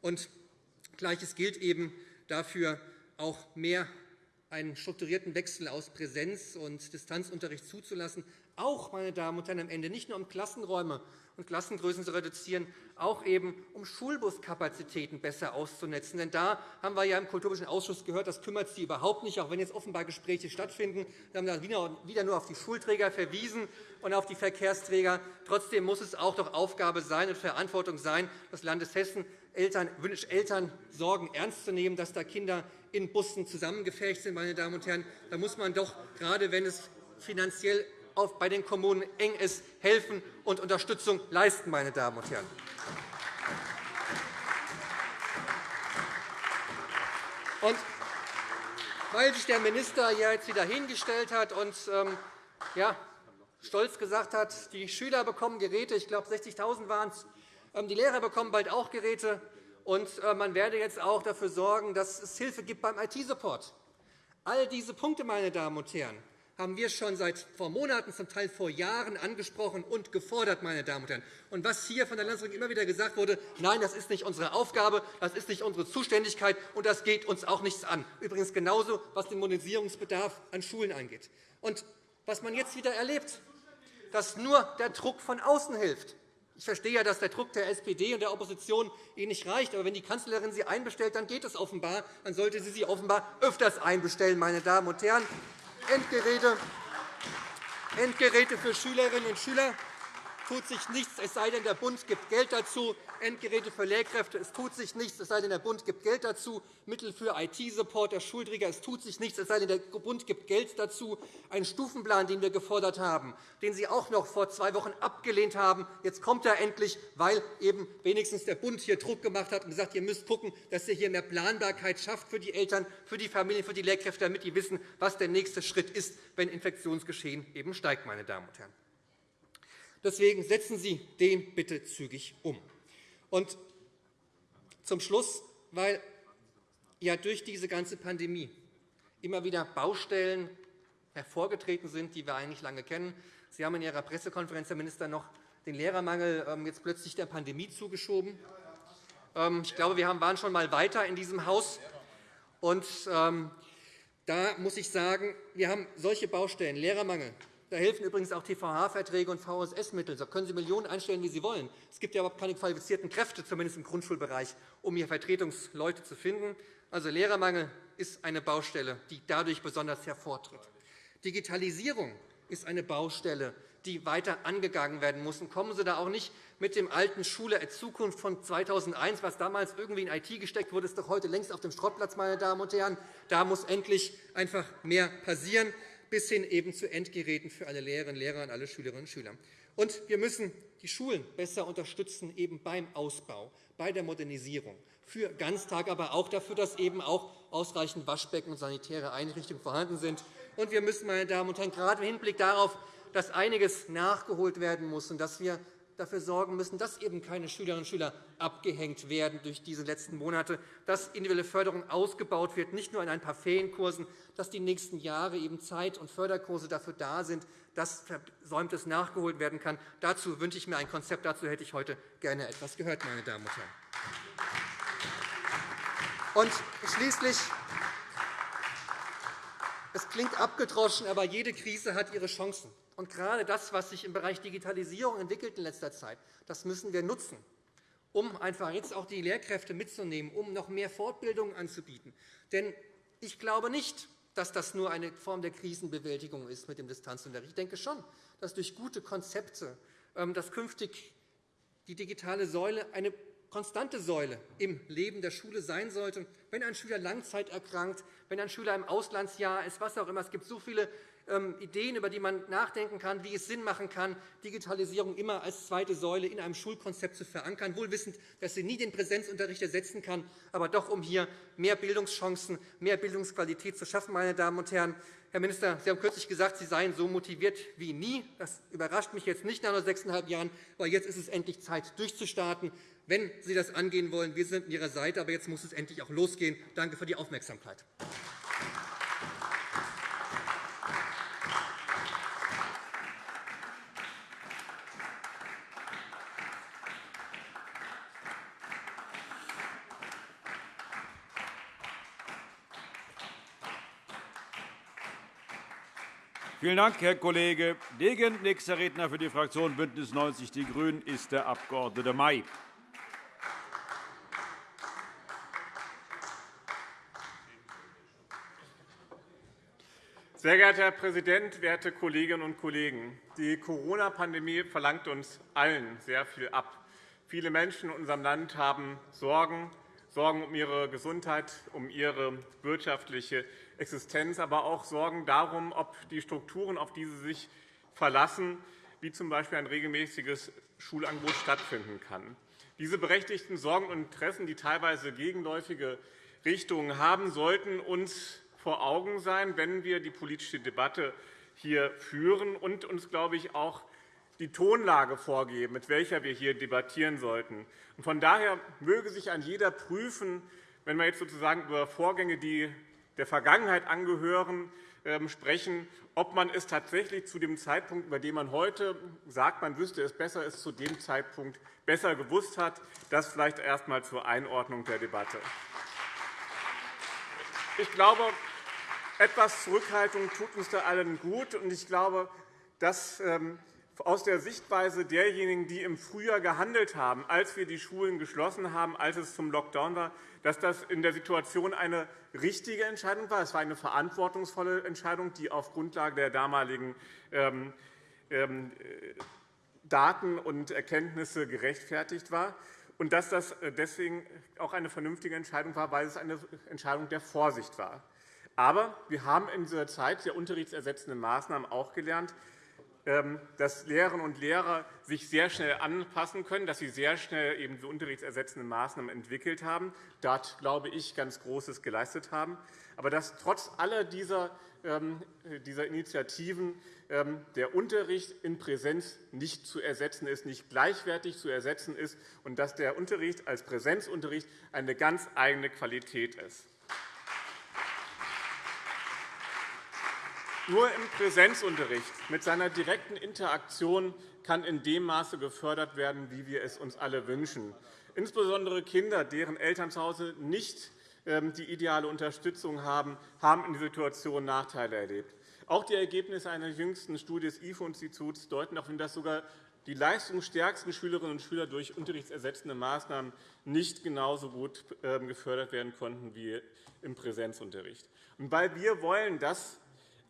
Speaker 3: Und Gleiches gilt eben dafür, auch mehr einen strukturierten Wechsel aus Präsenz- und Distanzunterricht zuzulassen, auch, meine Damen und Herren, am Ende nicht nur um Klassenräume und Klassengrößen zu reduzieren, auch eben um Schulbuskapazitäten besser auszunetzen. Denn da haben wir ja im Kulturpolitischen Ausschuss gehört, das kümmert Sie überhaupt nicht, auch wenn jetzt offenbar Gespräche stattfinden. Wir haben da wieder nur auf die Schulträger verwiesen und auf die Verkehrsträger. Trotzdem muss es auch doch Aufgabe sein und Verantwortung sein, des Landes Hessen, Eltern, Eltern Sorgen ernst zu nehmen, dass da Kinder in Bussen zusammengefärbt sind. Meine Damen und Herren. Da muss man doch, gerade wenn es finanziell bei den Kommunen eng ist, helfen und Unterstützung leisten. Meine Damen und Herren. Und weil sich der Minister jetzt wieder hingestellt hat und ähm, ja, stolz gesagt hat, die Schüler bekommen Geräte, ich glaube 60.000 waren es, die Lehrer bekommen bald auch Geräte, und äh, man werde jetzt auch dafür sorgen, dass es Hilfe gibt beim IT-Support. All diese Punkte, meine Damen und Herren, haben wir schon seit vor Monaten, zum Teil vor Jahren angesprochen und gefordert. Meine Damen und Herren. Und was hier von der Landesregierung immer wieder gesagt wurde, nein, das ist nicht unsere Aufgabe, das ist nicht unsere Zuständigkeit, und das geht uns auch nichts an. Übrigens genauso, was den Modernisierungsbedarf an Schulen angeht. Und was man jetzt wieder erlebt, dass nur der Druck von außen hilft. Ich verstehe ja, dass der Druck der SPD und der Opposition Ihnen nicht reicht. Aber wenn die Kanzlerin Sie einbestellt, dann geht es offenbar. Dann sollte sie sie offenbar öfters einbestellen. Meine Damen und Herren. Endgeräte, Endgeräte für Schülerinnen und Schüler tut sich nichts, es sei denn, der Bund gibt Geld dazu. Endgeräte für Lehrkräfte, es tut sich nichts, es sei denn, der Bund gibt Geld dazu. Mittel für IT-Support der Schulträger, es tut sich nichts, es sei denn, der Bund gibt Geld dazu. Ein Stufenplan, den wir gefordert haben, den Sie auch noch vor zwei Wochen abgelehnt haben. Jetzt kommt er endlich, weil eben wenigstens der Bund hier Druck gemacht hat und gesagt, ihr müsst schauen, dass ihr hier mehr Planbarkeit schafft für die Eltern, für die Familien, für die Lehrkräfte, damit die wissen, was der nächste Schritt ist, wenn Infektionsgeschehen eben steigt. Meine Damen und Herren. Deswegen setzen Sie den bitte zügig um. Und zum Schluss, weil ja durch diese ganze Pandemie immer wieder Baustellen hervorgetreten sind, die wir eigentlich lange kennen. Sie haben in Ihrer Pressekonferenz, Herr Minister, noch den Lehrermangel ähm, jetzt plötzlich der Pandemie zugeschoben. Ähm, ich glaube, wir waren schon einmal weiter in diesem Haus. Und ähm, da muss ich sagen, wir haben solche Baustellen, Lehrermangel, da helfen übrigens auch TVH-Verträge und VSS-Mittel. Da können Sie Millionen einstellen, wie Sie wollen. Es gibt ja überhaupt keine qualifizierten Kräfte, zumindest im Grundschulbereich, um hier Vertretungsleute zu finden. Also Lehrermangel ist eine Baustelle, die dadurch besonders hervortritt. Digitalisierung ist eine Baustelle, die weiter angegangen werden muss. Und kommen Sie da auch nicht mit dem alten Schule der Zukunft von 2001, was damals irgendwie in IT gesteckt wurde, ist doch heute längst auf dem Schrottplatz, meine Damen und Herren. Da muss endlich einfach mehr passieren bis hin eben zu Endgeräten für alle Lehrerinnen und Lehrer und alle Schülerinnen und Schüler. Und wir müssen die Schulen besser unterstützen eben beim Ausbau, bei der Modernisierung, für Ganztag, aber auch dafür, dass eben auch ausreichend Waschbecken und sanitäre Einrichtungen vorhanden sind. Und wir müssen, meine Damen und Herren, gerade im Hinblick darauf, dass einiges nachgeholt werden muss und dass wir dafür sorgen müssen, dass eben keine Schülerinnen und Schüler abgehängt werden durch diese letzten Monate, dass individuelle Förderung ausgebaut wird, nicht nur in ein paar Ferienkursen, dass die nächsten Jahre eben Zeit- und Förderkurse dafür da sind, dass Versäumtes nachgeholt werden kann. Dazu wünsche ich mir ein Konzept. Dazu hätte ich heute gerne etwas gehört, meine Damen und Herren. Und schließlich es klingt abgedroschen, aber jede Krise hat ihre Chancen. Und gerade das, was sich im Bereich Digitalisierung entwickelt in letzter Zeit, das müssen wir nutzen, um einfach jetzt auch die Lehrkräfte mitzunehmen, um noch mehr Fortbildung anzubieten. Denn ich glaube nicht, dass das nur eine Form der Krisenbewältigung ist mit dem Distanzunterricht. Ich denke schon, dass durch gute Konzepte ähm, dass künftig die digitale Säule eine konstante Säule im Leben der Schule sein sollte. Wenn ein Schüler Langzeit erkrankt, wenn ein Schüler im Auslandsjahr ist, was auch immer. Es gibt so viele ähm, Ideen, über die man nachdenken kann, wie es Sinn machen kann, Digitalisierung immer als zweite Säule in einem Schulkonzept zu verankern, wohl wissend, dass sie nie den Präsenzunterricht ersetzen kann, aber doch um hier mehr Bildungschancen, mehr Bildungsqualität zu schaffen. Meine Damen und Herren. Herr Minister, Sie haben kürzlich gesagt, Sie seien so motiviert wie nie. Das überrascht mich jetzt nicht nach nur sechseinhalb Jahren, weil jetzt ist es endlich Zeit, durchzustarten. Wenn Sie das angehen wollen, wir sind an Ihrer Seite, aber jetzt muss es endlich auch losgehen. Danke für die Aufmerksamkeit.
Speaker 1: Vielen Dank, Herr Kollege Degen. Nächster Redner für die Fraktion BÜNDNIS 90 die GRÜNEN ist der Abg. May.
Speaker 4: Sehr geehrter Herr Präsident, werte Kolleginnen und Kollegen! Die Corona-Pandemie verlangt uns allen sehr viel ab. Viele Menschen in unserem Land haben Sorgen, Sorgen um ihre Gesundheit, um ihre wirtschaftliche Existenz, aber auch Sorgen darum, ob die Strukturen, auf die sie sich verlassen, wie z. B. ein regelmäßiges Schulangebot stattfinden kann. Diese berechtigten Sorgen und Interessen, die teilweise gegenläufige Richtungen haben, sollten uns vor Augen sein, wenn wir die politische Debatte hier führen und uns, glaube ich, auch die Tonlage vorgeben, mit welcher wir hier debattieren sollten. Von daher möge sich ein jeder prüfen, wenn wir jetzt sozusagen über Vorgänge, die der Vergangenheit angehören, ähm, sprechen, ob man es tatsächlich zu dem Zeitpunkt, über den man heute sagt, man wüsste es besser, es zu dem Zeitpunkt besser gewusst hat. Das vielleicht erst einmal zur Einordnung der Debatte. Ich glaube, etwas Zurückhaltung tut uns da allen gut. Ich glaube, dass ähm, aus der Sichtweise derjenigen, die im Frühjahr gehandelt haben, als wir die Schulen geschlossen haben, als es zum Lockdown war, dass das in der Situation eine richtige Entscheidung war. Es war eine verantwortungsvolle Entscheidung, die auf Grundlage der damaligen ähm, ähm, Daten und Erkenntnisse gerechtfertigt war und dass das deswegen auch eine vernünftige Entscheidung war, weil es eine Entscheidung der Vorsicht war. Aber wir haben in dieser Zeit der unterrichtsersetzenden Maßnahmen auch gelernt, ähm, dass Lehrerinnen und Lehrer sich sehr schnell anpassen können, dass sie sehr schnell eben diese unterrichtsersetzenden Maßnahmen entwickelt haben, dort, glaube ich, ganz Großes geleistet haben, aber dass trotz aller dieser, ähm, dieser Initiativen ähm, der Unterricht in Präsenz nicht zu ersetzen ist, nicht gleichwertig zu ersetzen ist und dass der Unterricht als Präsenzunterricht eine ganz eigene Qualität ist. Nur im Präsenzunterricht mit seiner direkten Interaktion kann in dem Maße gefördert werden, wie wir es uns alle wünschen. Insbesondere Kinder, deren Eltern zu Hause nicht ähm, die ideale Unterstützung haben, haben in dieser Situation Nachteile erlebt. Auch die Ergebnisse einer jüngsten Studie des IFO-Instituts deuten darauf hin, dass sogar die leistungsstärksten Schülerinnen und Schüler durch unterrichtsersetzende Maßnahmen nicht genauso gut ähm, gefördert werden konnten wie im Präsenzunterricht. Weil wir wollen, dass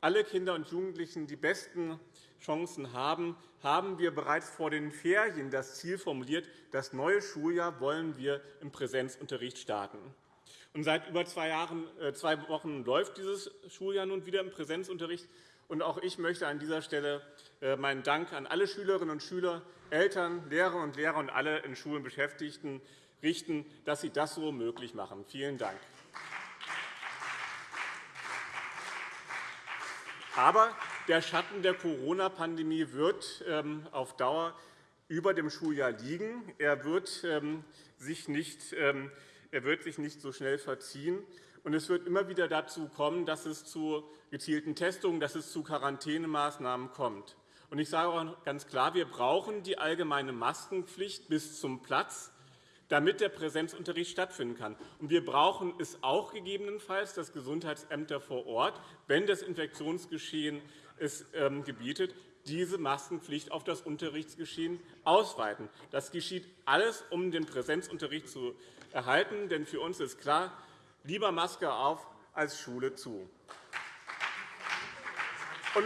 Speaker 4: alle Kinder und Jugendlichen die besten Chancen haben, haben wir bereits vor den Ferien das Ziel formuliert, das neue Schuljahr wollen wir im Präsenzunterricht starten. Und seit über zwei, Jahren, äh, zwei Wochen läuft dieses Schuljahr nun wieder im Präsenzunterricht. Und auch ich möchte an dieser Stelle äh, meinen Dank an alle Schülerinnen und Schüler, Eltern, Lehrerinnen und Lehrer und alle in Schulen Beschäftigten richten, dass sie das so möglich machen. Vielen Dank. Aber der Schatten der Corona-Pandemie wird ähm, auf Dauer über dem Schuljahr liegen. Er wird ähm, sich nicht, ähm, er wird sich nicht so schnell verziehen. Und es wird immer wieder dazu kommen, dass es zu gezielten Testungen, dass es zu Quarantänemaßnahmen kommt. Und ich sage auch ganz klar, wir brauchen die allgemeine Maskenpflicht bis zum Platz, damit der Präsenzunterricht stattfinden kann. Wir brauchen es auch gegebenenfalls, dass Gesundheitsämter vor Ort, wenn das Infektionsgeschehen es ähm, gebietet, diese Maskenpflicht auf das Unterrichtsgeschehen ausweiten. Das geschieht alles, um den Präsenzunterricht zu erhalten. Denn für uns ist klar, lieber Maske auf als Schule zu. Und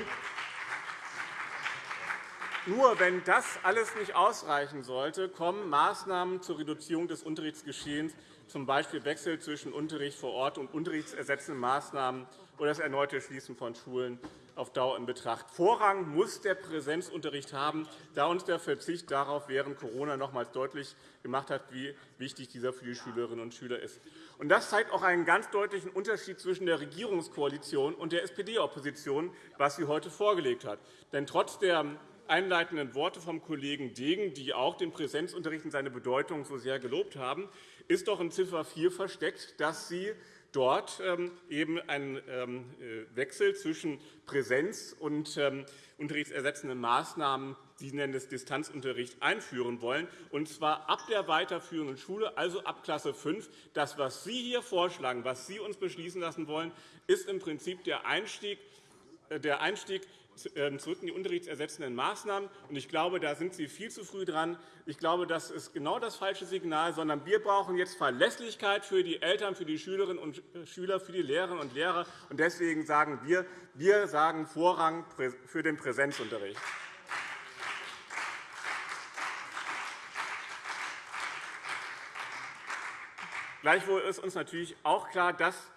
Speaker 4: nur wenn das alles nicht ausreichen sollte, kommen Maßnahmen zur Reduzierung des Unterrichtsgeschehens, z. B. Wechsel zwischen Unterricht vor Ort und unterrichtsersetzenden Maßnahmen oder das erneute Schließen von Schulen auf Dauer in Betracht. Vorrang muss der Präsenzunterricht haben, da uns der Verzicht darauf während Corona nochmals deutlich gemacht hat, wie wichtig dieser für die Schülerinnen und Schüler ist. Das zeigt auch einen ganz deutlichen Unterschied zwischen der Regierungskoalition und der SPD-Opposition, was sie heute vorgelegt hat. Denn trotz der einleitenden Worte vom Kollegen Degen, die auch den Präsenzunterricht und seine Bedeutung so sehr gelobt haben, ist doch in Ziffer 4 versteckt, dass Sie dort ähm, eben einen ähm, äh, Wechsel zwischen Präsenz und ähm, unterrichtsersetzenden Maßnahmen, Sie nennen es Distanzunterricht, einführen wollen, und zwar ab der weiterführenden Schule, also ab Klasse 5. Das, was Sie hier vorschlagen, was Sie uns beschließen lassen wollen, ist im Prinzip der Einstieg, äh, der Einstieg zurück in die unterrichtsersetzenden Maßnahmen. Ich glaube, da sind Sie viel zu früh dran. Ich glaube, das ist genau das falsche Signal, sondern wir brauchen jetzt Verlässlichkeit für die Eltern, für die Schülerinnen und äh, Schüler, für die Lehrerinnen und Lehrer. Deswegen sagen wir, wir sagen Vorrang für den Präsenzunterricht. Gleichwohl ist uns natürlich auch klar, dass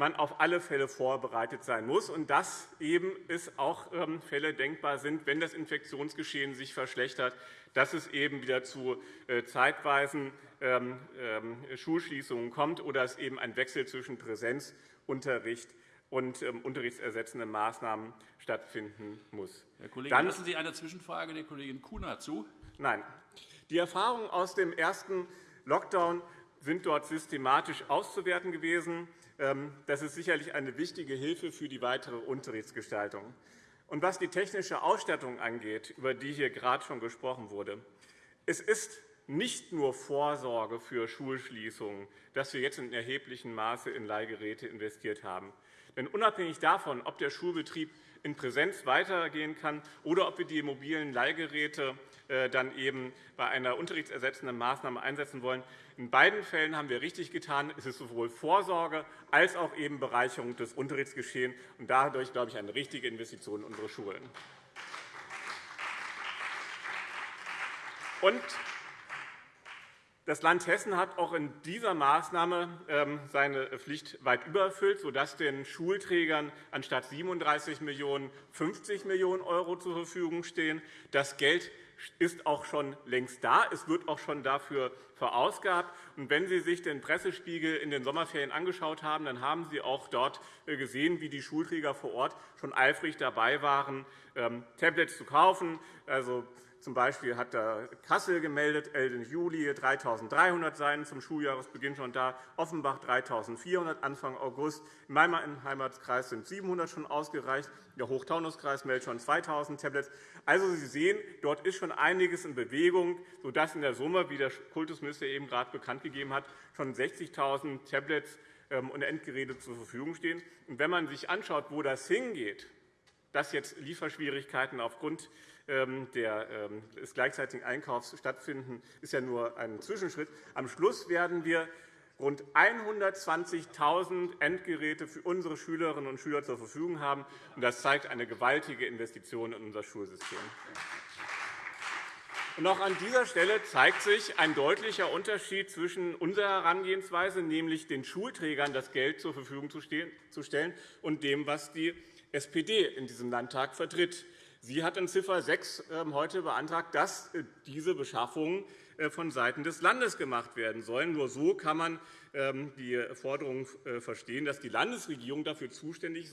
Speaker 4: man auf alle Fälle vorbereitet sein muss und dass eben es auch ähm, Fälle denkbar sind, wenn das Infektionsgeschehen sich verschlechtert, dass es eben wieder zu äh, zeitweisen ähm, ähm, Schulschließungen kommt oder es eben ein Wechsel zwischen Präsenzunterricht und unterrichtsersetzenden Maßnahmen stattfinden muss.
Speaker 5: Herr Kollege, Dann, lassen Sie eine Zwischenfrage der Kollegin Kuna zu.
Speaker 4: Nein. Die Erfahrungen aus dem ersten Lockdown sind dort systematisch auszuwerten gewesen. Ähm, das ist sicherlich eine wichtige Hilfe für die weitere Unterrichtsgestaltung. Und was die technische Ausstattung angeht, über die hier gerade schon gesprochen wurde, es ist nicht nur Vorsorge für Schulschließungen, dass wir jetzt in erheblichem Maße in Leihgeräte investiert haben. Denn unabhängig davon, ob der Schulbetrieb in Präsenz weitergehen kann oder ob wir die mobilen Leihgeräte dann eben bei einer unterrichtsersetzenden Maßnahme einsetzen wollen. In beiden Fällen haben wir richtig getan. Es ist sowohl Vorsorge als auch eben Bereicherung des Unterrichtsgeschehens und dadurch, glaube ich, eine richtige Investition in unsere Schulen. Und das Land Hessen hat auch in dieser Maßnahme ähm, seine Pflicht weit übererfüllt, sodass den Schulträgern anstatt 37 Millionen € 50 Millionen € zur Verfügung stehen. Das Geld ist auch schon längst da. Es wird auch schon dafür verausgabt. Und wenn Sie sich den Pressespiegel in den Sommerferien angeschaut haben, dann haben Sie auch dort äh, gesehen, wie die Schulträger vor Ort schon eifrig dabei waren, ähm, Tablets zu kaufen, also Z. B. hat Kassel gemeldet, Ende Juli 3.300 seien zum Schuljahresbeginn schon da, Offenbach 3.400 Anfang August. In meinem Heimatkreis sind 700 schon ausgereicht. Der Hochtaunuskreis meldet schon 2.000 Tablets. Also, Sie sehen, dort ist schon einiges in Bewegung, sodass in der Summe, wie der Kultusminister eben gerade bekannt gegeben hat, schon 60.000 Tablets ähm, und Endgeräte zur Verfügung stehen. wenn man sich anschaut, wo das hingeht, dass jetzt Lieferschwierigkeiten aufgrund ähm, ähm, des gleichzeitigen Einkaufs stattfinden, ist ja nur ein Zwischenschritt. Am Schluss werden wir rund 120.000 Endgeräte für unsere Schülerinnen und Schüler zur Verfügung haben. Das zeigt eine gewaltige Investition in unser Schulsystem. Und auch an dieser Stelle zeigt sich ein deutlicher Unterschied zwischen unserer Herangehensweise, nämlich den Schulträgern das Geld zur Verfügung zu stellen, und dem, was die SPD in diesem Landtag vertritt. Sie hat in Ziffer 6 ähm, heute beantragt, dass äh, diese Beschaffungen äh, vonseiten des Landes gemacht werden sollen. Nur so kann man ähm, die Forderung äh, verstehen, dass die Landesregierung dafür zuständig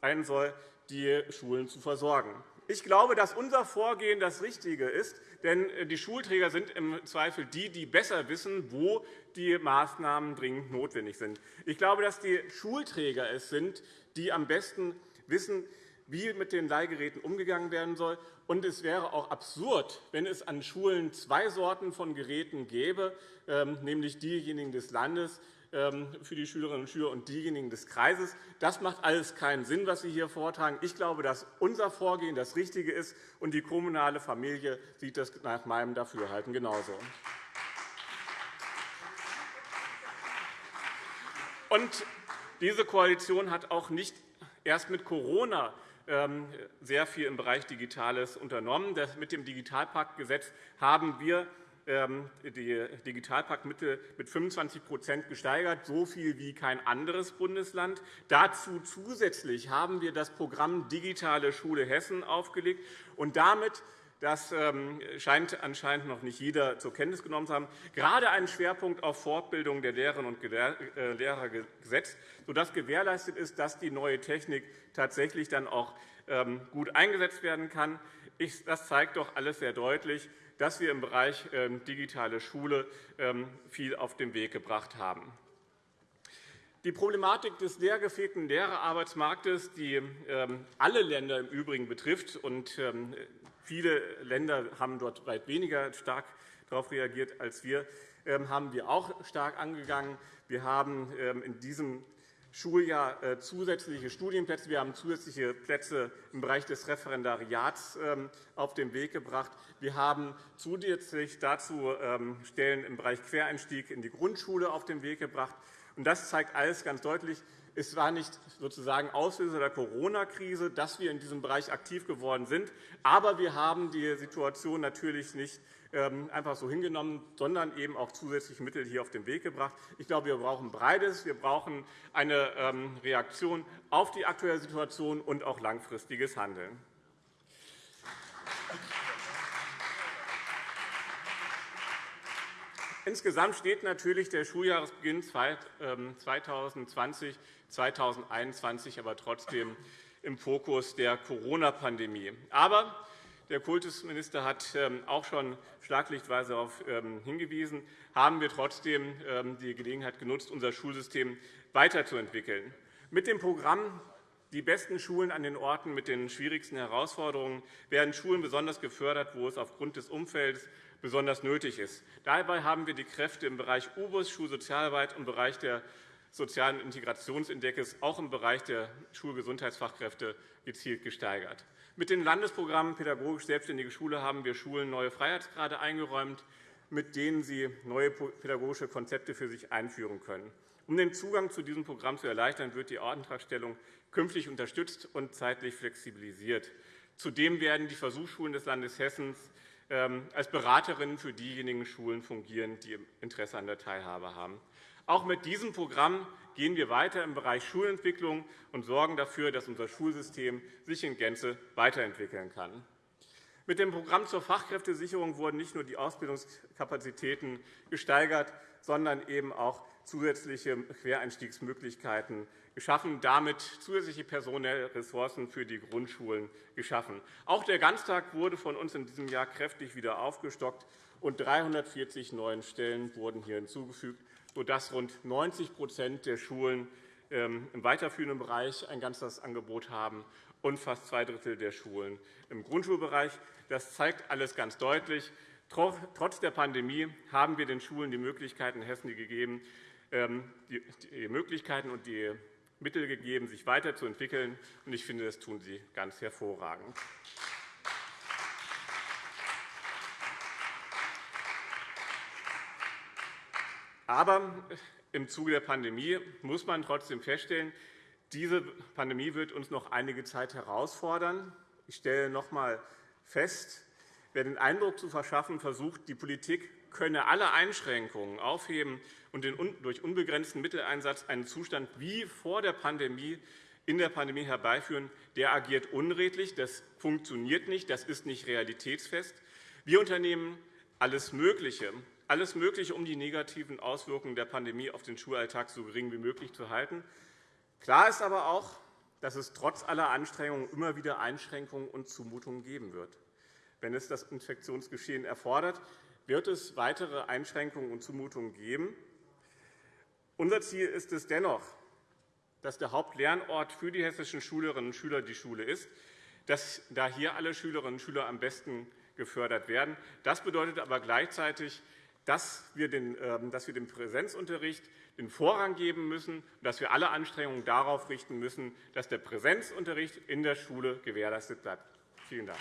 Speaker 4: sein soll, die Schulen zu versorgen. Ich glaube, dass unser Vorgehen das Richtige ist, denn die Schulträger sind im Zweifel die, die besser wissen, wo die Maßnahmen dringend notwendig sind. Ich glaube, dass die Schulträger es sind, die am besten wissen, wie mit den Leihgeräten umgegangen werden soll. Und es wäre auch absurd, wenn es an Schulen zwei Sorten von Geräten gäbe, ähm, nämlich diejenigen des Landes ähm, für die Schülerinnen und Schüler und diejenigen des Kreises. Das macht alles keinen Sinn, was Sie hier vortragen. Ich glaube, dass unser Vorgehen das Richtige ist, und die kommunale Familie sieht das nach meinem Dafürhalten genauso. Und diese Koalition hat auch nicht erst mit Corona ähm, sehr viel im Bereich Digitales unternommen. Mit dem Digitalpaktgesetz haben wir ähm, die Digitalpaktmittel mit 25% gesteigert, so viel wie kein anderes Bundesland. Dazu zusätzlich haben wir das Programm Digitale Schule Hessen aufgelegt und damit das ähm, scheint anscheinend noch nicht jeder zur Kenntnis genommen zu haben, gerade einen Schwerpunkt auf Fortbildung der Lehrerinnen und äh, Lehrer gesetzt, sodass gewährleistet ist, dass die neue Technik tatsächlich dann auch ähm, gut eingesetzt werden kann. Das zeigt doch alles sehr deutlich, dass wir im Bereich ähm, digitale Schule viel auf den Weg gebracht haben. Die Problematik des leergefegten Lehrerarbeitsmarktes, die alle Länder im Übrigen betrifft und Viele Länder haben dort weit weniger stark darauf reagiert als wir, ähm, haben wir auch stark angegangen. Wir haben ähm, in diesem Schuljahr äh, zusätzliche Studienplätze. Wir haben zusätzliche Plätze im Bereich des Referendariats ähm, auf den Weg gebracht. Wir haben zusätzlich dazu Stellen im Bereich Quereinstieg in die Grundschule auf den Weg gebracht. Das zeigt alles ganz deutlich, es war nicht sozusagen Auslöser der Corona-Krise, dass wir in diesem Bereich aktiv geworden sind. Aber wir haben die Situation natürlich nicht ähm, einfach so hingenommen, sondern eben auch zusätzliche Mittel hier auf den Weg gebracht. Ich glaube, wir brauchen beides. Wir brauchen eine ähm, Reaktion auf die aktuelle Situation und auch langfristiges Handeln. Insgesamt steht natürlich der Schuljahresbeginn 2020 2021 aber trotzdem im Fokus der Corona-Pandemie. Aber der Kultusminister hat ähm, auch schon schlaglichtweise darauf ähm, hingewiesen, haben wir trotzdem ähm, die Gelegenheit genutzt, unser Schulsystem weiterzuentwickeln. Mit dem Programm die besten Schulen an den Orten mit den schwierigsten Herausforderungen werden Schulen besonders gefördert, wo es aufgrund des Umfelds besonders nötig ist. Dabei haben wir die Kräfte im Bereich UBUS, Schulsozialarbeit und im Bereich der sozialen Integrationsindex auch im Bereich der Schulgesundheitsfachkräfte gezielt gesteigert. Mit den Landesprogrammen Pädagogisch Selbstständige Schule haben wir Schulen neue Freiheitsgrade eingeräumt, mit denen sie neue pädagogische Konzepte für sich einführen können. Um den Zugang zu diesem Programm zu erleichtern, wird die Antragstellung künftig unterstützt und zeitlich flexibilisiert. Zudem werden die Versuchsschulen des Landes Hessen ähm, als Beraterinnen für diejenigen Schulen fungieren, die Interesse an der Teilhabe haben. Auch mit diesem Programm gehen wir weiter im Bereich Schulentwicklung und sorgen dafür, dass unser Schulsystem sich in Gänze weiterentwickeln kann. Mit dem Programm zur Fachkräftesicherung wurden nicht nur die Ausbildungskapazitäten gesteigert, sondern eben auch zusätzliche Quereinstiegsmöglichkeiten geschaffen, damit zusätzliche personelle Ressourcen für die Grundschulen geschaffen. Auch der Ganztag wurde von uns in diesem Jahr kräftig wieder aufgestockt, und 340 neuen Stellen wurden hier hinzugefügt, sodass rund 90% der Schulen ähm, im weiterführenden Bereich ein Ganztagsangebot haben und fast zwei Drittel der Schulen im Grundschulbereich. Das zeigt alles ganz deutlich. Trotz der Pandemie haben wir den Schulen die Möglichkeiten in Hessen gegeben, ähm, die Möglichkeiten und die Mittel gegeben, sich weiterzuentwickeln. Ich finde, das tun sie ganz hervorragend. Aber im Zuge der Pandemie muss man trotzdem feststellen, diese Pandemie wird uns noch einige Zeit herausfordern. Ich stelle noch einmal fest, wer den Eindruck zu verschaffen versucht, die Politik könne alle Einschränkungen aufheben und durch unbegrenzten Mitteleinsatz einen Zustand wie vor der Pandemie in der Pandemie herbeiführen, der agiert unredlich. Das funktioniert nicht. Das ist nicht realitätsfest. Wir unternehmen alles Mögliche, alles Mögliche, um die negativen Auswirkungen der Pandemie auf den Schulalltag so gering wie möglich zu halten. Klar ist aber auch, dass es trotz aller Anstrengungen immer wieder Einschränkungen und Zumutungen geben wird. Wenn es das Infektionsgeschehen erfordert, wird es weitere Einschränkungen und Zumutungen geben. Unser Ziel ist es dennoch, dass der Hauptlernort für die hessischen Schülerinnen und Schüler die Schule ist, dass da hier alle Schülerinnen und Schüler am besten gefördert werden. Das bedeutet aber gleichzeitig, dass wir den, ähm, dem Präsenzunterricht den Vorrang geben müssen und dass wir alle Anstrengungen darauf richten müssen, dass der Präsenzunterricht in der Schule gewährleistet bleibt. Vielen Dank.